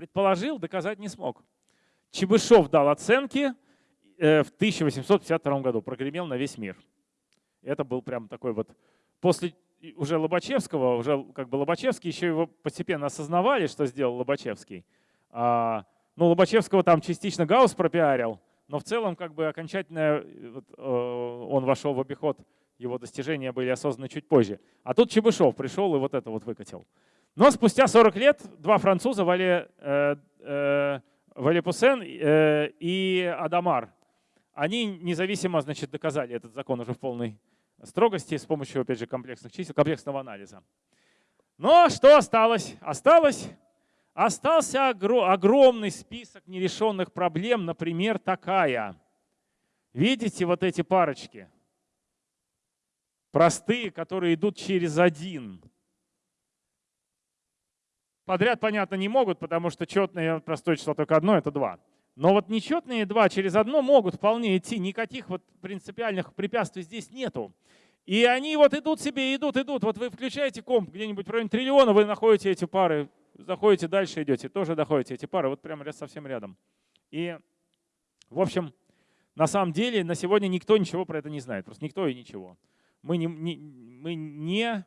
предположил, доказать не смог. Чебышев дал оценки э, в 1852 году, прогремел на весь мир. Это был прям такой вот... После уже Лобачевского, уже как бы Лобачевский еще его постепенно осознавали, что сделал Лобачевский. А, ну, Лобачевского там частично Гаусс пропиарил, но в целом как бы окончательно вот, э, он вошел в обиход, его достижения были осознаны чуть позже. А тут Чебышев пришел и вот это вот выкатил. Но спустя 40 лет два француза, Вале, э, э, Вале Пуссен э, и Адамар, они независимо значит, доказали этот закон уже в полной строгости с помощью, опять же, комплексных чисел, комплексного анализа. Но что осталось? Осталось Остался огромный список нерешенных проблем, например, такая. Видите вот эти парочки? Простые, которые идут через один. Подряд, понятно, не могут, потому что четное простое число только одно — это два. Но вот нечетные два через одно могут вполне идти. Никаких вот принципиальных препятствий здесь нету. И они вот идут себе, идут, идут. Вот вы включаете комп где-нибудь в районе триллиона, вы находите эти пары заходите дальше, идете, тоже доходите эти пары, вот прямо совсем рядом. И, в общем, на самом деле на сегодня никто ничего про это не знает, просто никто и ничего. Мы не, не, мы не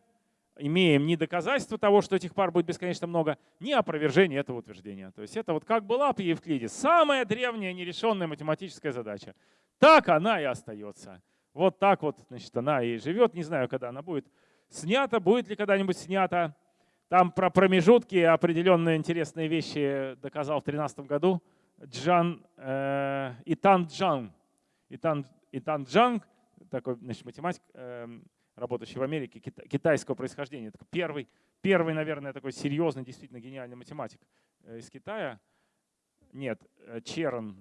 имеем ни доказательства того, что этих пар будет бесконечно много, ни опровержения этого утверждения. То есть это вот как была при Евклиде, самая древняя нерешенная математическая задача. Так она и остается. Вот так вот значит, она и живет. Не знаю, когда она будет снята, будет ли когда-нибудь снята. Там про промежутки определенные интересные вещи доказал в 2013 году Джан, э, Итан Джан. Итан, Итан Джан, такой значит, математик, э, работающий в Америке, китайского происхождения. Такой первый, первый, наверное, такой серьезный, действительно гениальный математик э, из Китая. Нет, э, Черн,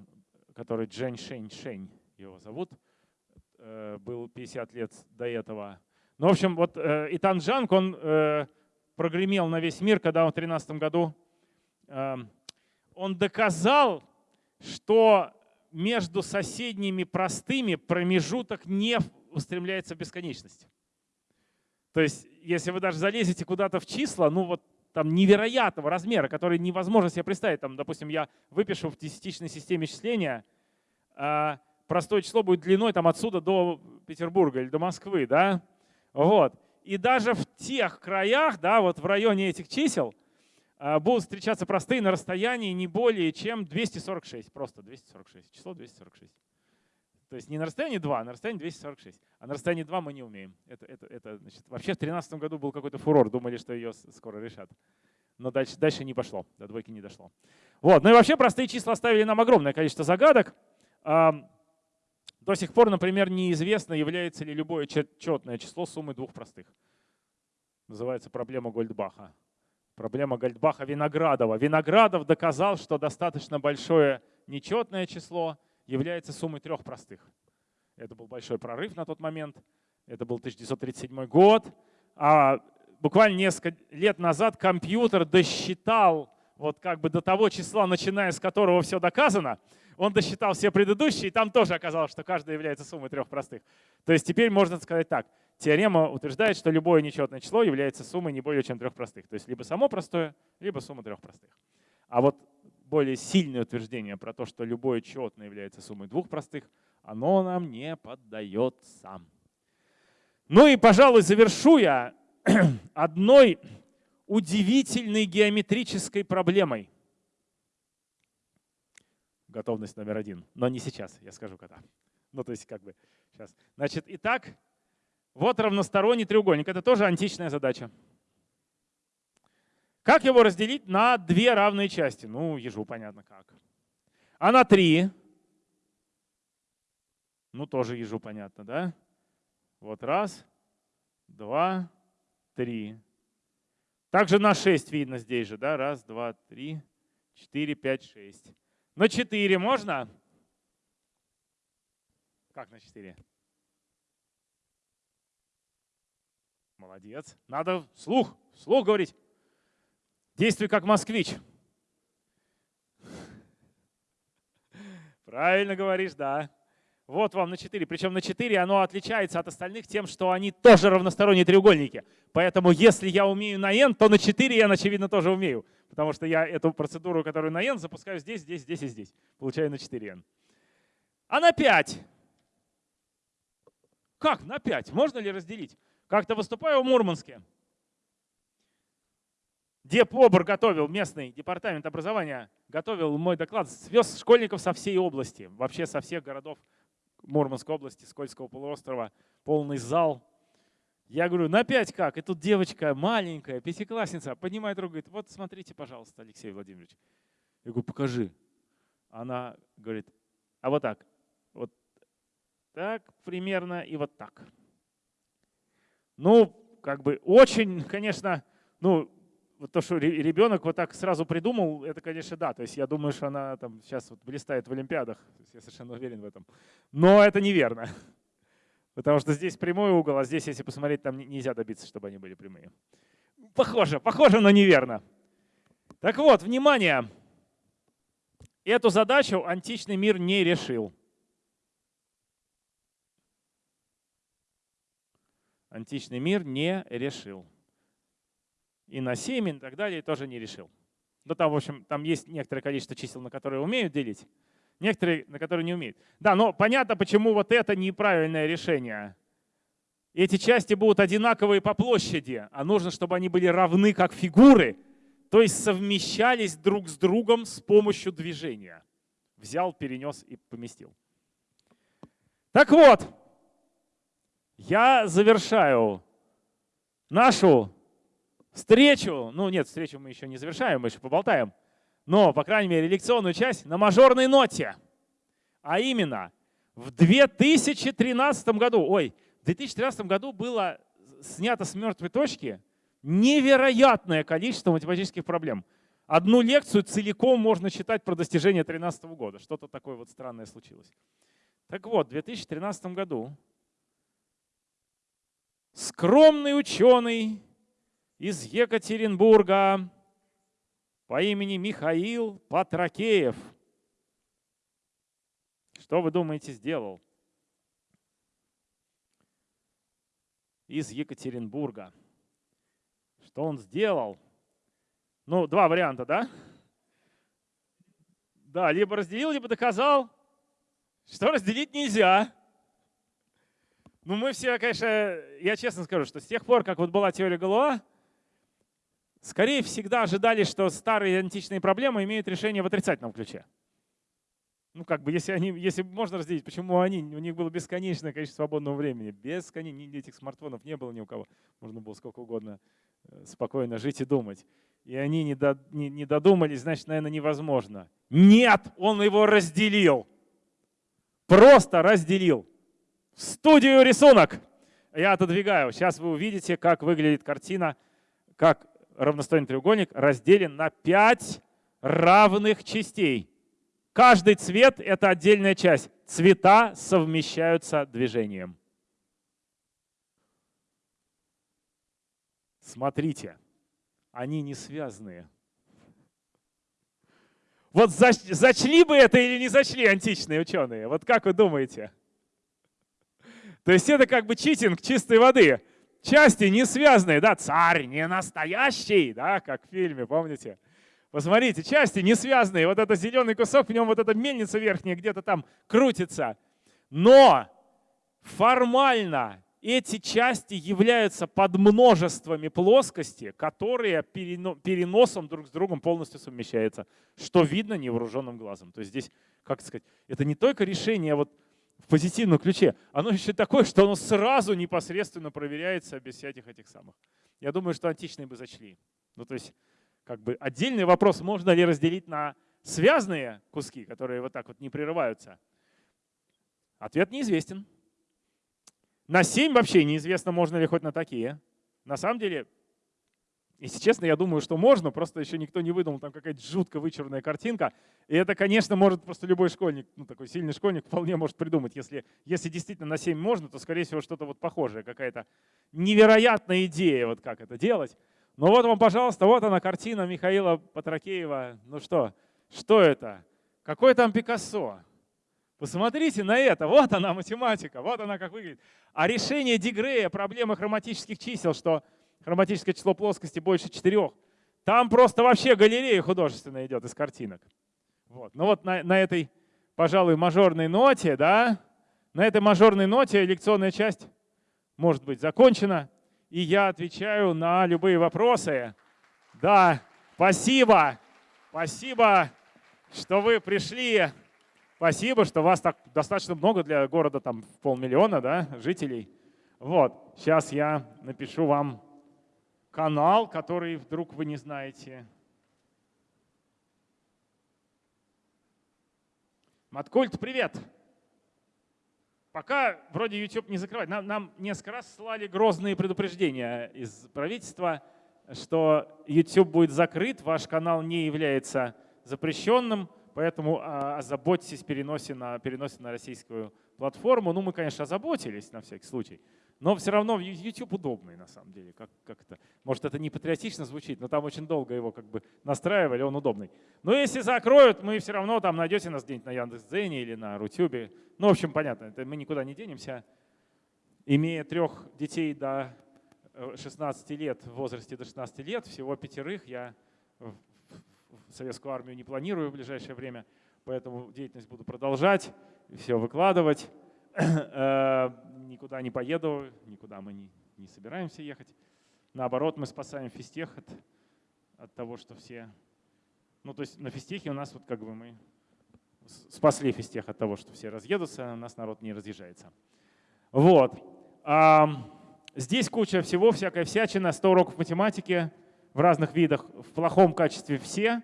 который Джен Шень Шень его зовут, э, был 50 лет до этого. Ну, в общем, вот Итан Джанг, он прогремел на весь мир, когда он в 2013 году эм, он доказал, что между соседними простыми промежуток не устремляется в бесконечность. То есть, если вы даже залезете куда-то в числа, ну вот там невероятного размера, который невозможно себе представить. Там, допустим, я выпишу в десятичной системе числения, э, простое число будет длиной там, отсюда до Петербурга или до Москвы. Да? Вот. И даже в тех краях, да, вот в районе этих чисел, а, будут встречаться простые на расстоянии не более чем 246. Просто 246. Число 246. То есть не на расстоянии 2, а на расстоянии 246. А на расстоянии 2 мы не умеем. Это, это, это, значит, вообще в 2013 году был какой-то фурор, думали, что ее скоро решат. Но дальше, дальше не пошло, до двойки не дошло. Вот. Ну и вообще простые числа оставили нам огромное количество загадок. До сих пор, например, неизвестно, является ли любое четное число суммой двух простых. Называется проблема Гольдбаха. Проблема Гольдбаха-Виноградова. Виноградов доказал, что достаточно большое нечетное число является суммой трех простых. Это был большой прорыв на тот момент. Это был 1937 год. А буквально несколько лет назад компьютер досчитал вот как бы до того числа, начиная с которого все доказано, он досчитал все предыдущие, и там тоже оказалось, что каждая является суммой трех простых. То есть теперь можно сказать так. Теорема утверждает, что любое нечетное число является суммой не более чем трех простых. То есть либо само простое, либо сумма трех простых. А вот более сильное утверждение про то, что любое четное является суммой двух простых, оно нам не поддается. Ну и, пожалуй, завершу я одной удивительной геометрической проблемой. Готовность номер один. Но не сейчас, я скажу когда. Ну, то есть как бы сейчас. Значит, итак, вот равносторонний треугольник. Это тоже античная задача. Как его разделить на две равные части? Ну, ежу понятно как. А на три? Ну, тоже ежу понятно, да? Вот раз, два, три. Также на 6 видно здесь же, да? Раз, два, три, четыре, пять, шесть. На 4 можно? Как на 4? Молодец. Надо слух, слух говорить. Действуй как москвич. Правильно говоришь, да. Вот вам на 4. Причем на 4 оно отличается от остальных тем, что они тоже равносторонние треугольники. Поэтому если я умею на n, то на 4 я, очевидно, тоже умею. Потому что я эту процедуру, которую на n, запускаю здесь, здесь, здесь и здесь. Получаю на 4n. А на 5? Как на 5? Можно ли разделить? Как-то выступаю в Мурманске. Депобр готовил, местный департамент образования, готовил мой доклад, свез школьников со всей области, вообще со всех городов Мурманской области, Скользкого полуострова, полный зал. Я говорю, на пять как? И тут девочка маленькая, пятиклассница, поднимает руку, говорит, вот смотрите, пожалуйста, Алексей Владимирович. Я говорю, покажи. Она говорит, а вот так, вот так примерно и вот так. Ну, как бы очень, конечно, ну, вот то, что ребенок вот так сразу придумал, это, конечно, да. То есть я думаю, что она там сейчас вот блистает в Олимпиадах. Я совершенно уверен в этом. Но это неверно. Потому что здесь прямой угол, а здесь, если посмотреть, там нельзя добиться, чтобы они были прямые. Похоже, похоже, но неверно. Так вот, внимание. Эту задачу античный мир не решил. Античный мир не решил и на 7 и так далее тоже не решил. Ну там, в общем, там есть некоторое количество чисел, на которые умеют делить, некоторые, на которые не умеют. Да, но понятно, почему вот это неправильное решение. Эти части будут одинаковые по площади, а нужно, чтобы они были равны как фигуры, то есть совмещались друг с другом с помощью движения. Взял, перенес и поместил. Так вот, я завершаю нашу встречу, ну нет, встречу мы еще не завершаем, мы еще поболтаем, но, по крайней мере, лекционную часть на мажорной ноте. А именно, в 2013 году, ой, в 2013 году было снято с мертвой точки невероятное количество математических проблем. Одну лекцию целиком можно читать про достижение 2013 года. Что-то такое вот странное случилось. Так вот, в 2013 году скромный ученый из Екатеринбурга по имени Михаил Патракеев. Что вы думаете сделал? Из Екатеринбурга. Что он сделал? Ну, два варианта, да? Да, либо разделил, либо доказал, что разделить нельзя. Ну, мы все, конечно, я честно скажу, что с тех пор, как вот была теория Галуа, скорее всегда ожидали, что старые античные проблемы имеют решение в отрицательном ключе. Ну, как бы, если, они, если можно разделить, почему они, у них было бесконечное количество свободного времени. Бесконечно, этих смартфонов не было ни у кого. Можно было сколько угодно э, спокойно жить и думать. И они не, до, не, не додумались, значит, наверное, невозможно. Нет, он его разделил. Просто разделил. В студию рисунок. Я отодвигаю. Сейчас вы увидите, как выглядит картина, как равносторонний треугольник разделен на 5 равных частей. Каждый цвет — это отдельная часть. Цвета совмещаются движением. Смотрите, они не связанные. Вот зачли бы это или не зачли античные ученые? Вот как вы думаете? То есть это как бы читинг чистой воды части не связанные, да, царь не настоящий, да, как в фильме, помните? Посмотрите, части не связанные, вот этот зеленый кусок, в нем вот эта мельница верхняя где-то там крутится. Но формально эти части являются подмножествами плоскости, которые переносом друг с другом полностью совмещаются, что видно невооруженным глазом. То есть здесь, как сказать, это не только решение вот в позитивном ключе, оно еще такое, что оно сразу непосредственно проверяется без всяких этих самых. Я думаю, что античные бы зачли. Ну, то есть, как бы отдельный вопрос, можно ли разделить на связанные куски, которые вот так вот не прерываются. Ответ неизвестен. На 7 вообще неизвестно, можно ли хоть на такие. На самом деле, Если честно, я думаю, что можно, просто еще никто не выдумал, там какая-то жутко вычурная картинка. И это, конечно, может просто любой школьник, ну такой сильный школьник вполне может придумать. Если, если действительно на 7 можно, то, скорее всего, что-то вот похожее, какая-то невероятная идея, вот как это делать. Но вот вам, пожалуйста, вот она картина Михаила Патракеева. Ну что, что это? Какой там Пикассо? Посмотрите на это, вот она математика, вот она как выглядит. А решение Дегрея проблемы хроматических чисел, что хроматическое число плоскости больше четырех. Там просто вообще галерея художественная идет из картинок. Вот. Ну вот на, на этой, пожалуй, мажорной ноте, да, на этой мажорной ноте лекционная часть может быть закончена. И я отвечаю на любые вопросы. Да, спасибо. Спасибо, что вы пришли. Спасибо, что вас так достаточно много для города, там полмиллиона да, жителей. Вот, сейчас я напишу вам канал, который вдруг вы не знаете. Маткульт, привет! Пока вроде YouTube не закрывает. Нам, нам несколько раз слали грозные предупреждения из правительства, что YouTube будет закрыт, ваш канал не является запрещенным, поэтому а, озаботьтесь переносе на, переносе на российскую платформу. Ну, мы, конечно, озаботились на всякий случай. Но все равно YouTube удобный на самом деле. Как, как это? Может, это не патриотично звучит, но там очень долго его как бы настраивали, он удобный. Но если закроют, мы все равно там найдете нас где-нибудь на Яндекс.Дзене или на Рутюбе. Ну, в общем, понятно, это мы никуда не денемся. Имея трех детей до 16 э, лет, в возрасте до 16 лет, всего пятерых, я в советскую армию не планирую в ближайшее время, поэтому деятельность буду продолжать, все выкладывать. Никуда не поеду, никуда мы не, не собираемся ехать. Наоборот, мы спасаем физтех от, от того, что все... Ну, то есть на физтехе у нас вот как бы мы спасли физтех от того, что все разъедутся, а у нас народ не разъезжается. Вот. А, здесь куча всего, всякая всячина, 100 уроков математики в разных видах, в плохом качестве все,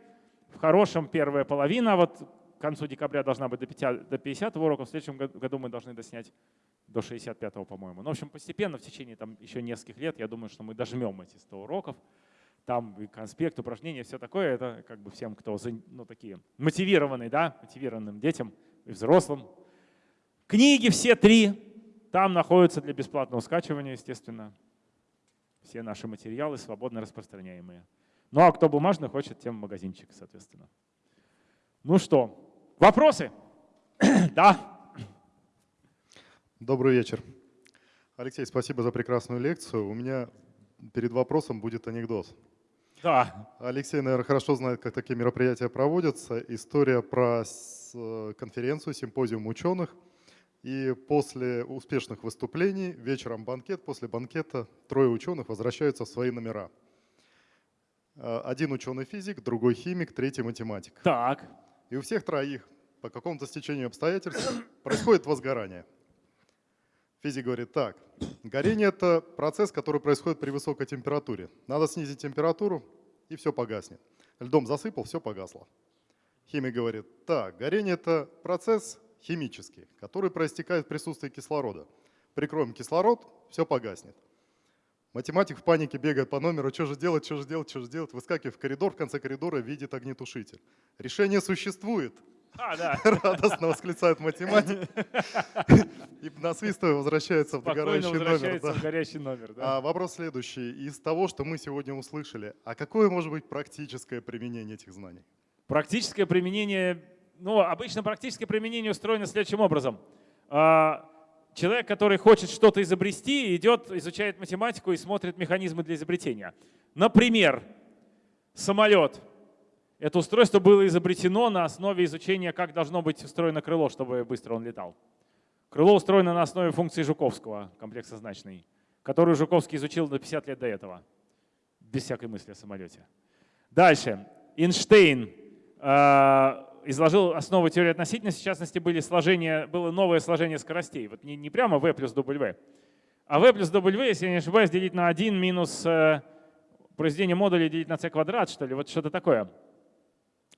в хорошем первая половина, вот к концу декабря должна быть до 50, до 50 уроков, в следующем году мы должны доснять до 65-го, по-моему. Ну, в общем, постепенно, в течение там, еще нескольких лет, я думаю, что мы дожмем эти 100 уроков. Там и конспект, упражнения, все такое. Это как бы всем, кто ну, такие мотивированные, да, мотивированным детям и взрослым. Книги все три там находятся для бесплатного скачивания, естественно. Все наши материалы свободно распространяемые. Ну а кто бумажный хочет, тем магазинчик, соответственно. Ну что, Вопросы? да. Добрый вечер. Алексей, спасибо за прекрасную лекцию. У меня перед вопросом будет анекдот. Да. Алексей, наверное, хорошо знает, как такие мероприятия проводятся. История про конференцию, симпозиум ученых. И после успешных выступлений вечером банкет, после банкета трое ученых возвращаются в свои номера. Один ученый физик, другой химик, третий математик. Так. И у всех троих по какому-то стечению обстоятельств происходит возгорание. Физик говорит так, горение – это процесс, который происходит при высокой температуре. Надо снизить температуру, и все погаснет. Льдом засыпал, все погасло. Химик говорит, так, горение – это процесс химический, который проистекает в присутствии кислорода. Прикроем кислород, все погаснет. Математик в панике бегает по номеру, что же делать, что же делать, что же делать, выскакивает в коридор, в конце коридора видит огнетушитель. Решение существует. А, да. Радостно восклицает математик. И насвистывая возвращается в догорающий номер. Да. в горящий номер. Да. А вопрос следующий. Из того, что мы сегодня услышали, а какое может быть практическое применение этих знаний? Практическое применение, ну, обычно практическое применение устроено следующим образом. А, человек, который хочет что-то изобрести, идет, изучает математику и смотрит механизмы для изобретения. Например, самолет. Это устройство было изобретено на основе изучения, как должно быть устроено крыло, чтобы быстро он летал. Крыло устроено на основе функции Жуковского, комплекса значный, которую Жуковский изучил до 50 лет до этого, без всякой мысли о самолете. Дальше. Эйнштейн э, изложил основы теории относительности, в частности, были сложения, было новое сложение скоростей. Вот не, не прямо v плюс w, а v плюс w, если я не ошибаюсь, делить на 1 минус э, произведение модуля делить на c квадрат, что ли, вот что-то такое.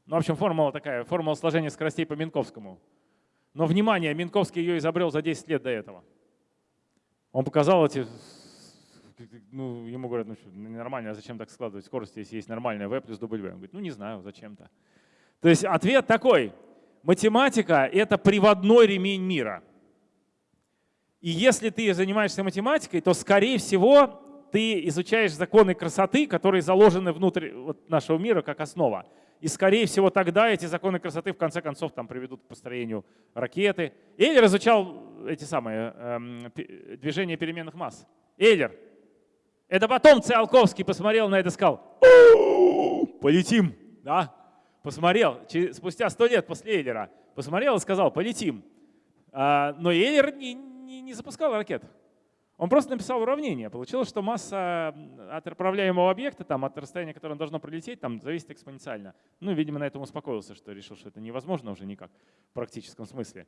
Ну, в общем, формула такая, формула сложения скоростей по Минковскому. Но, внимание, Минковский ее изобрел за 10 лет до этого. Он показал эти ну, ему говорят, ну что, нормально, а зачем так складывать скорость, если есть нормальная v плюс W? Он говорит, ну не знаю, зачем-то. То есть ответ такой, математика — это приводной ремень мира. И если ты занимаешься математикой, то, скорее всего, ты изучаешь законы красоты, которые заложены внутрь нашего мира как основа. И, скорее всего, тогда эти законы красоты в конце концов там приведут к построению ракеты. Эйлер изучал эти самые эм, движения переменных масс. Эйлер. Это потом Циолковский посмотрел на это и сказал, полетим. Да? Посмотрел, спустя сто лет после Эйлера, посмотрел и сказал, полетим. А, но Эйлер не, не, не запускал ракет. Он просто написал уравнение. Получилось, что масса от управляемого объекта, там, от расстояния, которое он должно пролететь, там, зависит экспоненциально. Ну, видимо, на этом успокоился, что решил, что это невозможно уже никак в практическом смысле.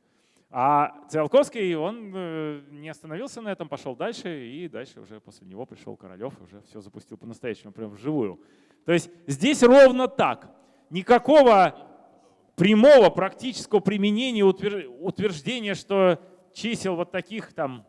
А Циолковский, он э, не остановился на этом, пошел дальше, и дальше уже после него пришел Королев, уже все запустил по-настоящему, прям вживую. То есть здесь ровно так. Никакого прямого практического применения, утверждения, что чисел вот таких там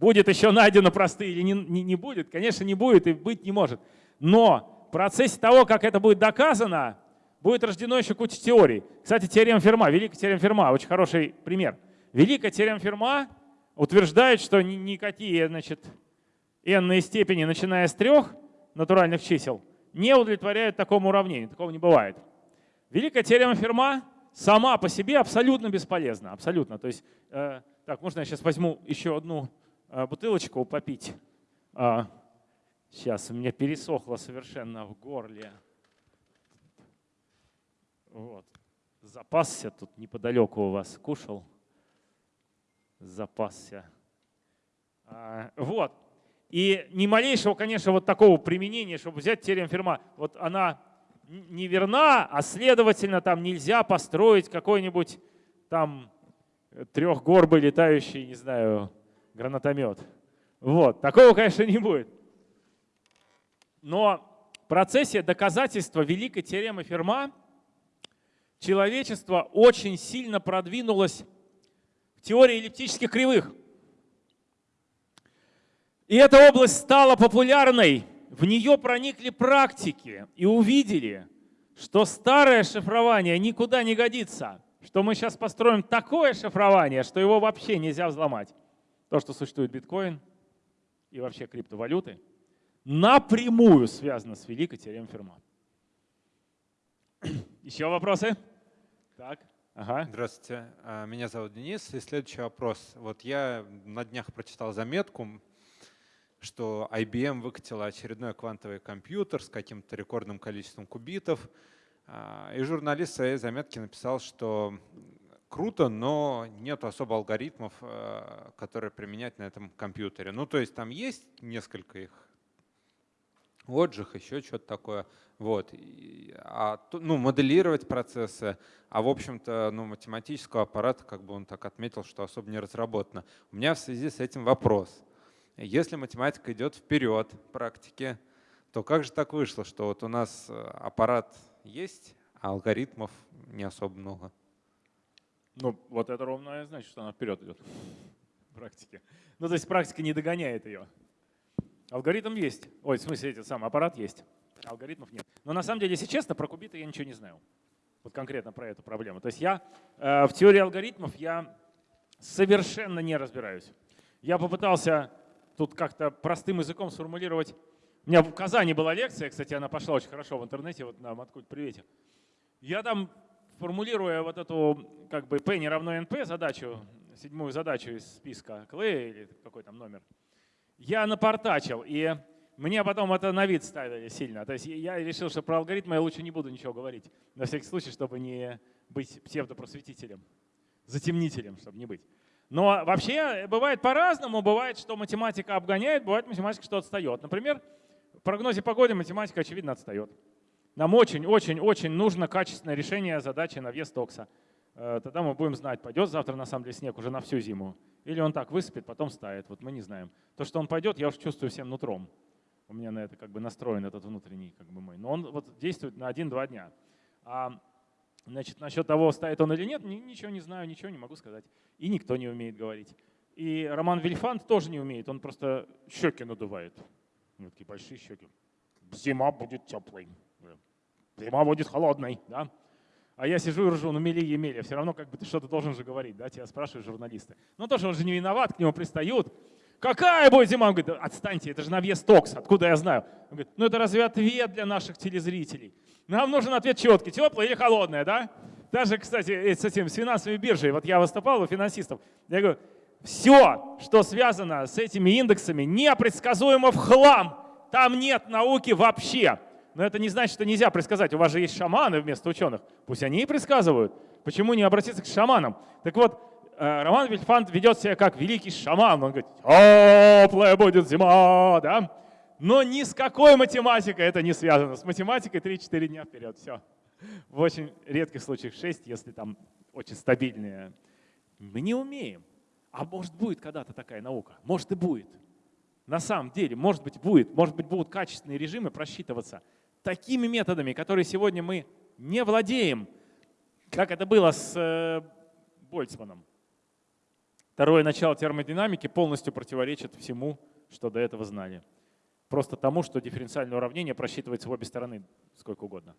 Будет еще найдено простые или не, не, не будет? Конечно, не будет и быть не может. Но в процессе того, как это будет доказано, будет рождено еще куча теорий. Кстати, теорема Ферма, великая теорема Ферма, очень хороший пример. Великая теорема Ферма утверждает, что никакие значит, n степени, начиная с трех натуральных чисел, не удовлетворяют такому уравнению. Такого не бывает. Великая теорема Ферма сама по себе абсолютно бесполезна. Абсолютно. То есть, э, так, можно я сейчас возьму еще одну а, бутылочку попить. А, сейчас у меня пересохло совершенно в горле. Вот. Запасся тут неподалеку у вас, кушал. Запасся. А, вот. И ни малейшего, конечно, вот такого применения, чтобы взять теорему Ферма, вот она неверна, а следовательно там нельзя построить какой-нибудь там трехгорбый летающий, не знаю, гранатомет. Вот, такого, конечно, не будет. Но в процессе доказательства великой теоремы Ферма человечество очень сильно продвинулось в теории эллиптических кривых. И эта область стала популярной, в нее проникли практики и увидели, что старое шифрование никуда не годится, что мы сейчас построим такое шифрование, что его вообще нельзя взломать то, что существует биткоин и вообще криптовалюты, напрямую связано с великой теоремой Ферма. Еще вопросы? Так. Ага. Здравствуйте, а, меня зовут Денис. И следующий вопрос. Вот я на днях прочитал заметку, что IBM выкатила очередной квантовый компьютер с каким-то рекордным количеством кубитов. А, и журналист в своей заметке написал, что круто, но нет особо алгоритмов, э, которые применять на этом компьютере. Ну, то есть там есть несколько их отжиг, еще что-то такое. Вот. А, ну, моделировать процессы, а в общем-то ну, математического аппарата, как бы он так отметил, что особо не разработано. У меня в связи с этим вопрос. Если математика идет вперед в практике, то как же так вышло, что вот у нас э, аппарат есть, а алгоритмов не особо много? Ну, вот это ровно значит, что она вперед идет в практике. Ну, то есть практика не догоняет ее. Алгоритм есть. Ой, в смысле, этот самый аппарат есть. Алгоритмов нет. Но на самом деле, если честно, про кубиты я ничего не знаю. Вот конкретно про эту проблему. То есть я э, в теории алгоритмов я совершенно не разбираюсь. Я попытался тут как-то простым языком сформулировать. У меня в Казани была лекция, кстати, она пошла очень хорошо в интернете, вот нам откуда привете. Я там формулируя вот эту как бы p не равно np задачу, седьмую задачу из списка Клея или какой там номер, я напортачил, и мне потом это на вид ставили сильно. То есть я решил, что про алгоритмы я лучше не буду ничего говорить, на всякий случай, чтобы не быть псевдопросветителем, затемнителем, чтобы не быть. Но вообще бывает по-разному. Бывает, что математика обгоняет, бывает математика, что отстает. Например, в прогнозе погоды математика, очевидно, отстает. Нам очень-очень-очень нужно качественное решение задачи на вес токса. Э, тогда мы будем знать, пойдет завтра на самом деле снег уже на всю зиму. Или он так высыпет, потом стает. Вот мы не знаем. То, что он пойдет, я уже чувствую всем нутром. У меня на это как бы настроен этот внутренний как бы мой. Но он вот действует на один-два дня. А значит, насчет того, стоит он или нет, ничего не знаю, ничего не могу сказать. И никто не умеет говорить. И Роман Вильфанд тоже не умеет, он просто щеки надувает. У него такие большие щеки. Зима будет теплой, зима будет холодной, да? А я сижу и ржу, ну мели емели, все равно как бы ты что-то должен же говорить, да, тебя спрашивают журналисты. Ну тоже он же не виноват, к нему пристают. Какая будет зима? Он говорит, отстаньте, это же на вес токс, откуда я знаю? Он говорит, ну это разве ответ для наших телезрителей? Нам нужен ответ четкий, теплая или холодная, да? Даже, кстати, э, с этим, с финансовой биржей, вот я выступал у финансистов, я говорю, все, что связано с этими индексами, непредсказуемо в хлам. Там нет науки вообще. Но это не значит, что нельзя предсказать. У вас же есть шаманы вместо ученых. Пусть они и предсказывают. Почему не обратиться к шаманам? Так вот, Роман Вильфанд ведет себя как великий шаман. Он говорит, теплая будет зима, да? Но ни с какой математикой это не связано. С математикой 3-4 дня вперед, все. В очень редких случаях 6, если там очень стабильные. Мы не умеем. А может будет когда-то такая наука? Может и будет. На самом деле, может быть будет. Может быть будут качественные режимы просчитываться такими методами, которые сегодня мы не владеем, как это было с э, Больцманом. Второе начало термодинамики полностью противоречит всему, что до этого знали. Просто тому, что дифференциальное уравнение просчитывается в обе стороны сколько угодно.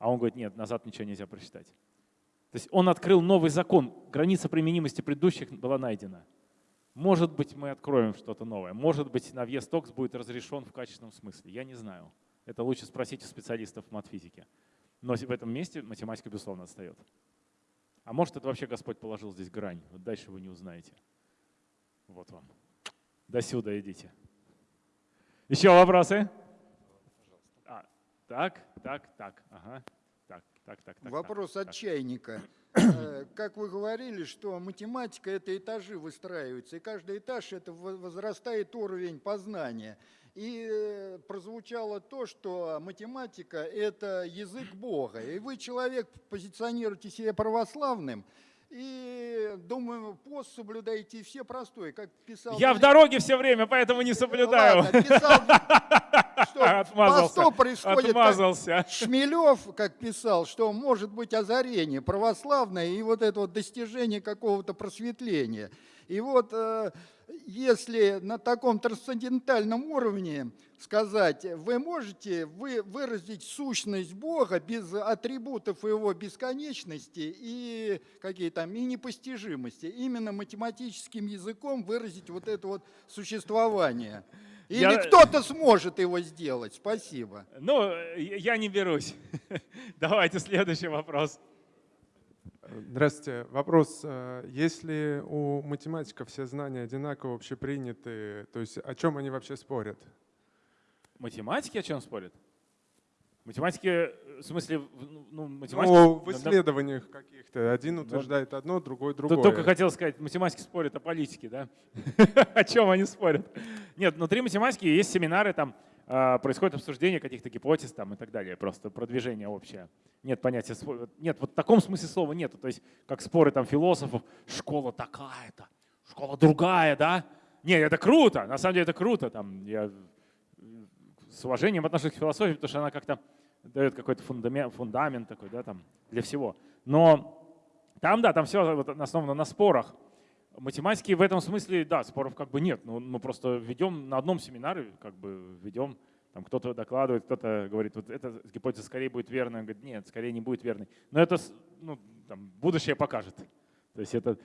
А он говорит, нет, назад ничего нельзя просчитать. То есть он открыл новый закон, граница применимости предыдущих была найдена. Может быть, мы откроем что-то новое. Может быть, навьес токс будет разрешен в качественном смысле. Я не знаю. Это лучше спросить у специалистов матфизики. Но в этом месте математика, безусловно, отстает. А может, это вообще Господь положил здесь грань. Вот дальше вы не узнаете. Вот вам. До сюда идите. Еще вопросы? А, так, так, так. Ага. Так, так, так. Вопрос так, от чайника. Э, как вы говорили, что математика – это этажи выстраиваются, и каждый этаж – это возрастает уровень познания. И э, прозвучало то, что математика – это язык Бога. И вы, человек, позиционируете себя православным, и, думаю, пост соблюдаете все простой, как писал... Я в дороге все время, поэтому не соблюдаю. Ладно, писал, что Отмазался. происходит. Отмазался. Шмелев, как писал, что может быть озарение православное и вот это вот достижение какого-то просветления. И вот э, если на таком трансцендентальном уровне сказать, вы можете вы выразить сущность Бога без атрибутов его бесконечности и какие там и непостижимости, именно математическим языком выразить вот это вот существование. Или я... кто-то сможет его сделать. Спасибо. Ну, я не берусь. Давайте следующий вопрос. Здравствуйте. Вопрос. Э, если у математиков все знания одинаково общеприняты, то есть о чем они вообще спорят? Математики о чем спорят? Математики, э, в смысле, ну, математики... Ну, в исследованиях каких-то. Один утверждает одно, другой другое. Только хотел сказать, математики спорят о политике, да? О чем они спорят? Нет, внутри математики есть семинары, там происходит обсуждение каких-то гипотез там и так далее, просто продвижение общее. Нет понятия, нет, вот в таком смысле слова нету. То есть как споры там философов, школа такая-то, школа другая, да? Нет, это круто, на самом деле это круто. Там, я с уважением отношусь к философии, потому что она как-то дает какой-то фундамент, фундамент такой, да, там, для всего. Но там, да, там все вот основано на спорах. Математики в этом смысле, да, споров как бы нет. Ну, мы просто ведем на одном семинаре, как бы ведем, там кто-то докладывает, кто-то говорит, вот эта гипотеза скорее будет верной, он говорит, нет, скорее не будет верной. Но это ну, там, будущее покажет. То есть это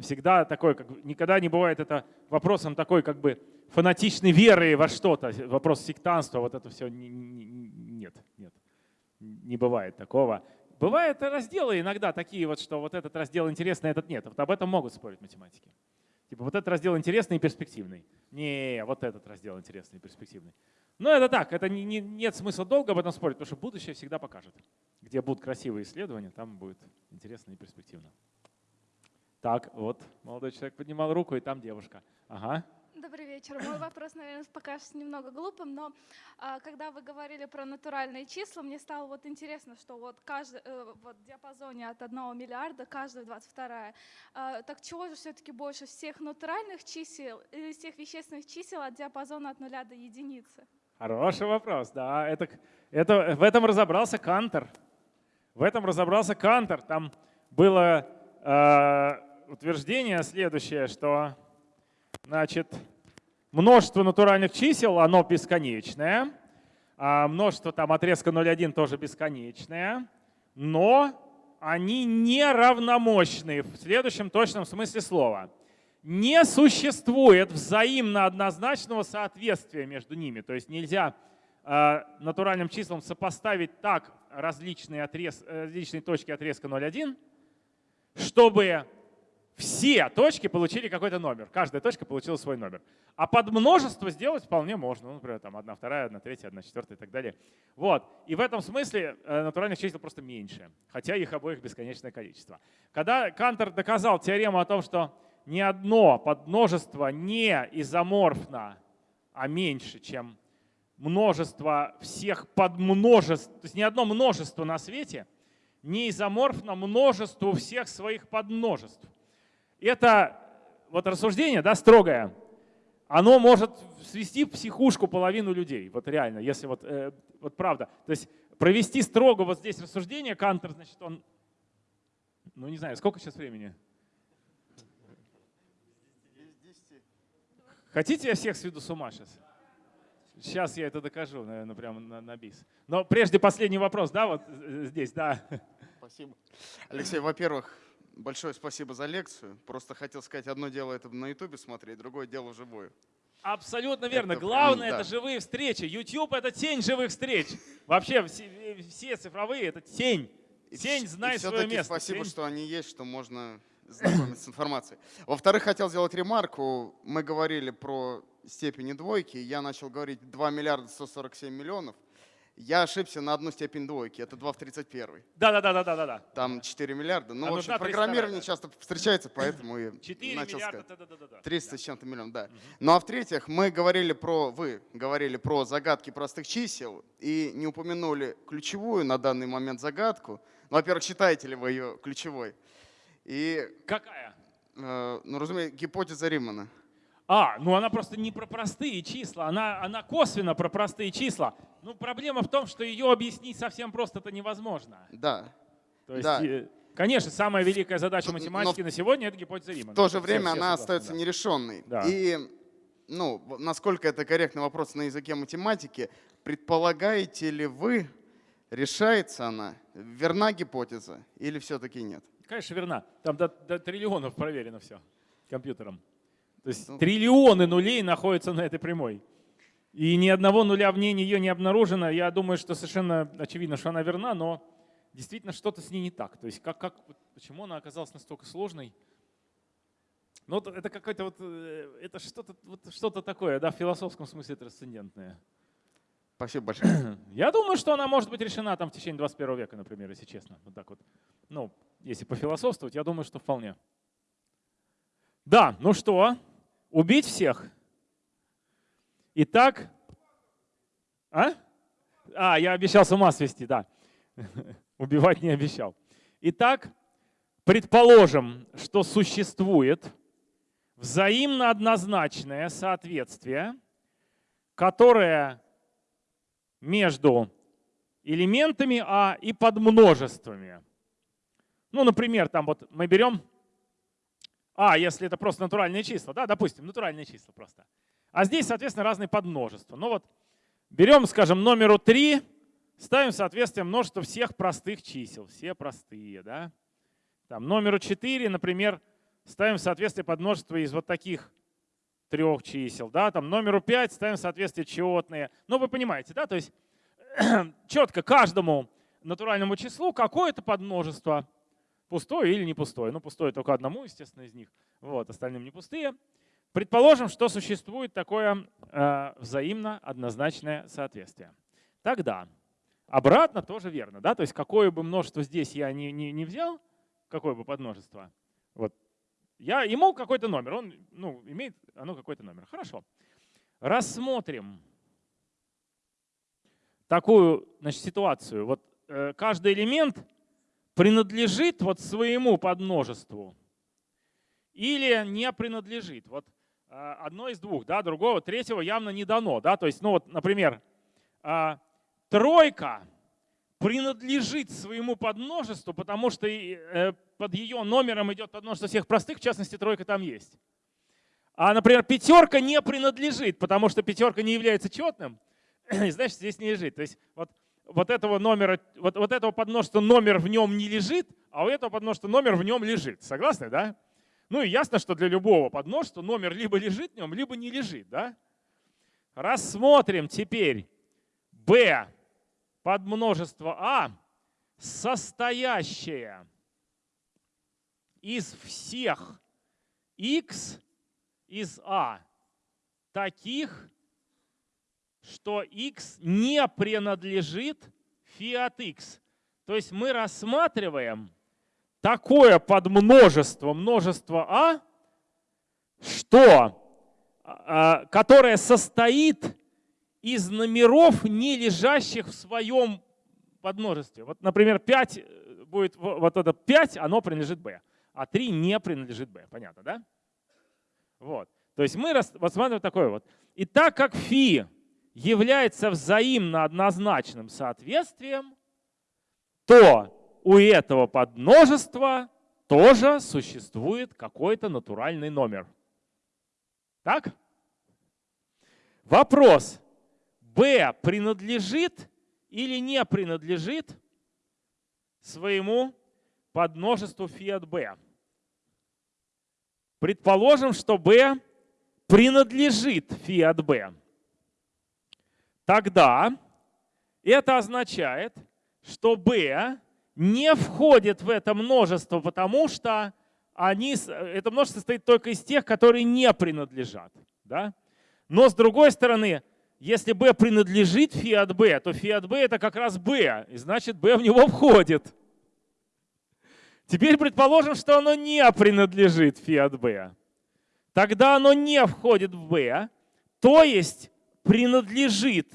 всегда такой, как, никогда не бывает это вопросом такой как бы фанатичной веры во что-то, вопрос сектанства, вот это все не, не, нет, нет, не бывает такого. Бывают разделы иногда такие вот, что вот этот раздел интересный, этот нет. Вот об этом могут спорить математики. Типа вот этот раздел интересный и перспективный. Не, вот этот раздел интересный и перспективный. Но это так, это не, не, нет смысла долго об этом спорить, потому что будущее всегда покажет. Где будут красивые исследования, там будет интересно и перспективно. Так, вот молодой человек поднимал руку, и там девушка. Ага. Добрый вечер. Мой вопрос, наверное, покажется немного глупым, но а, когда вы говорили про натуральные числа, мне стало вот интересно, что вот каждый э, вот в диапазоне от 1 миллиарда каждая 22. А, так чего же все-таки больше всех натуральных чисел или всех вещественных чисел от диапазона от нуля до единицы? Хороший вопрос, да. Это, это, в этом разобрался Кантер. В этом разобрался Кантер. Там было э, утверждение следующее, что значит, множество натуральных чисел, оно бесконечное, а множество там отрезка 0,1 тоже бесконечное, но они не равномощны в следующем точном смысле слова. Не существует взаимно однозначного соответствия между ними. То есть нельзя э, натуральным числам сопоставить так различные, отрез, э, различные точки отрезка 0,1, чтобы все точки получили какой-то номер. Каждая точка получила свой номер. А под множество сделать вполне можно. Ну, например, там одна вторая, одна третья, одна четвертая и так далее. Вот. И в этом смысле э, натуральных чисел просто меньше, хотя их обоих бесконечное количество. Когда Кантер доказал теорему о том, что ни одно подмножество не изоморфно, а меньше, чем множество всех подмножеств, то есть ни одно множество на свете не изоморфно множеству всех своих подмножеств это вот рассуждение, да, строгое, оно может свести в психушку половину людей. Вот реально, если вот, э, вот правда. То есть провести строго вот здесь рассуждение, Кантер, значит, он, ну не знаю, сколько сейчас времени? Хотите, я всех сведу с ума сейчас? Сейчас я это докажу, наверное, прямо на, на бис. Но прежде последний вопрос, да, вот э, здесь, да. Спасибо. Алексей, во-первых, Большое спасибо за лекцию. Просто хотел сказать, одно дело это на ютубе смотреть, другое дело вживую. Абсолютно верно. Это, Главное да. это живые встречи. YouTube это тень живых встреч. Вообще все, все цифровые это тень. Тень, и, знай и свое место. Спасибо, тень. что они есть, что можно знакомиться с информацией. Во-вторых, хотел сделать ремарку. Мы говорили про степени двойки. Я начал говорить 2 миллиарда 147 миллионов. Я ошибся на одну степень двойки, это 2 в 31. Да-да-да-да-да. Там 4 миллиарда. Ну, а в общем, программирование часто встречается, поэтому и 4 начал миллиарда, сказать. Да, да, да, 300 да. с чем-то миллионов, да. Угу. Ну а в-третьих, мы говорили про, вы говорили про загадки простых чисел и не упомянули ключевую на данный момент загадку. Ну, во-первых, считаете ли вы ее ключевой? И, Какая? Э, ну, разумеется, гипотеза Римана. А, ну она просто не про простые числа, она, она косвенно про простые числа. Ну проблема в том, что ее объяснить совсем просто это невозможно. Да. То есть, да. конечно, самая великая задача математики Но на сегодня — это гипотеза Римана. В то же время все она остается да. нерешенной. Да. И ну, насколько это корректный вопрос на языке математики, предполагаете ли вы, решается она, верна гипотеза или все-таки нет? Конечно, верна. Там до, до триллионов проверено все компьютером. То есть ну. триллионы нулей находятся на этой прямой. И ни одного нуля в ней нее не обнаружено. Я думаю, что совершенно очевидно, что она верна, но действительно что-то с ней не так. То есть как, как, почему она оказалась настолько сложной? Ну, это какое-то вот, э, это что-то вот что такое, да, в философском смысле трансцендентное. Спасибо большое. Я думаю, что она может быть решена там в течение 21 века, например, если честно. Вот так вот. Ну, если пофилософствовать, я думаю, что вполне. Да, ну что, Убить всех? Итак, а? А, я обещал с ума свести, да. Убивать не обещал. Итак, предположим, что существует взаимно однозначное соответствие, которое между элементами А и подмножествами. Ну, например, там вот мы берем а, если это просто натуральные числа, да, допустим, натуральные числа просто. А здесь, соответственно, разные подмножества. Ну вот, берем, скажем, номеру 3, ставим соответствие множества всех простых чисел, все простые, да. Там, номеру 4, например, ставим соответствие подмножества из вот таких трех чисел, да, там номеру 5 ставим соответствие четные. Ну, вы понимаете, да, то есть четко каждому натуральному числу какое-то подмножество пустое или не пустое. Ну, пустое только одному, естественно, из них. Вот, остальным не пустые. Предположим, что существует такое э, взаимно однозначное соответствие. Тогда обратно тоже верно. Да? То есть какое бы множество здесь я не, не, не взял, какое бы подмножество, вот, я, ему какой-то номер, он ну, имеет оно какой-то номер. Хорошо. Рассмотрим такую значит, ситуацию. Вот э, каждый элемент принадлежит вот своему подмножеству или не принадлежит. Вот а, одно из двух, да, другого, третьего явно не дано. Да? То есть, ну вот, например, а, тройка принадлежит своему подмножеству, потому что э, под ее номером идет подмножество всех простых, в частности, тройка там есть. А, например, пятерка не принадлежит, потому что пятерка не является четным, и значит, здесь не лежит. То есть вот, вот этого номера, вот, вот этого подмножества номер в нем не лежит, а у этого подмножества номер в нем лежит. Согласны, да? Ну и ясно, что для любого подмножества номер либо лежит в нем, либо не лежит, да? Рассмотрим теперь b подмножество а, состоящее из всех x из А таких, что x не принадлежит фи от x. То есть мы рассматриваем такое подмножество множество А, что, а, которое состоит из номеров, не лежащих в своем подмножестве. Вот, например, 5 э, будет, вот это 5, оно принадлежит b, а 3 не принадлежит b. Понятно, да? Вот. То есть мы рассматриваем такое вот. И так как фи является взаимно однозначным соответствием, то у этого подмножества тоже существует какой-то натуральный номер. Так? Вопрос. b принадлежит или не принадлежит своему подмножеству от b? Предположим, что b принадлежит фи от b. Тогда это означает, что b не входит в это множество, потому что они, это множество состоит только из тех, которые не принадлежат. Да? Но с другой стороны, если b принадлежит фи от b, то фи от b это как раз b, и значит b в него входит. Теперь предположим, что оно не принадлежит фи от b. Тогда оно не входит в b, то есть принадлежит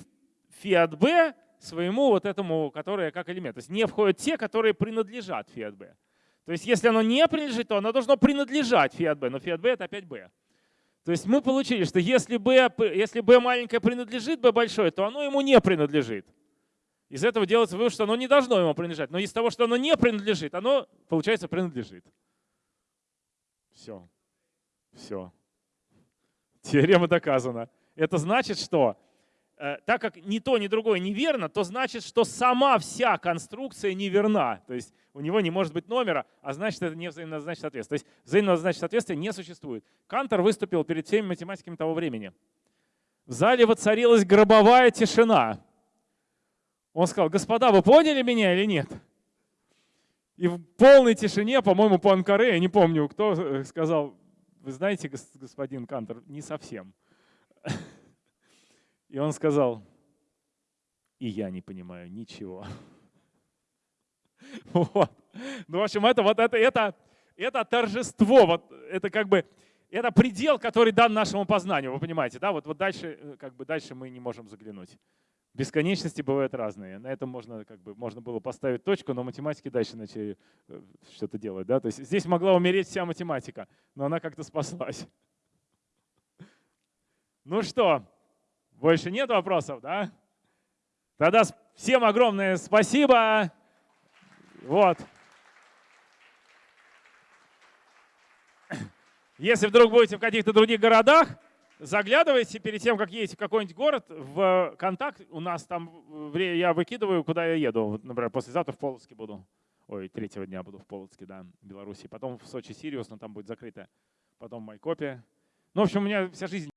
фи от b своему вот этому, которое как элемент. То есть не входят те, которые принадлежат фи от b. То есть если оно не принадлежит, то оно должно принадлежать фи от b, но фи от b это опять b. То есть мы получили, что если b, если b маленькое принадлежит b большое, то оно ему не принадлежит. Из этого делается вывод, что оно не должно ему принадлежать. Но из того, что оно не принадлежит, оно, получается, принадлежит. Все. Все. Теорема доказана. Это значит, что э, так как ни то, ни другое неверно, то значит, что сама вся конструкция неверна. То есть у него не может быть номера, а значит, это не взаимозначное соответствие. То есть взаимозначное соответствие не существует. Кантор выступил перед всеми математиками того времени. В зале воцарилась гробовая тишина. Он сказал, господа, вы поняли меня или нет? И в полной тишине, по-моему, по Анкаре, я не помню, кто э, сказал, вы знаете, господин Кантор, не совсем. И он сказал, и я не понимаю ничего. Вот. Ну, в общем, это вот это, это, это торжество, вот это как бы, это предел, который дан нашему познанию, вы понимаете, да? Вот, вот дальше, э, как бы дальше мы не можем заглянуть. Бесконечности бывают разные. На этом можно, как бы, можно было поставить точку, но математики дальше начали э, что-то делать. Да? То есть здесь могла умереть вся математика, но она как-то спаслась. Ну что, больше нет вопросов, да? Тогда всем огромное спасибо. Вот. Если вдруг будете в каких-то других городах, заглядывайте перед тем, как едете в какой-нибудь город, в контакт. У нас там, я выкидываю, куда я еду. Например, послезавтра в Полоцке буду. Ой, третьего дня буду в Полоцке, да, в Беларуси. Потом в Сочи, Сириус, но там будет закрыто. Потом Майкопе. Ну, в общем, у меня вся жизнь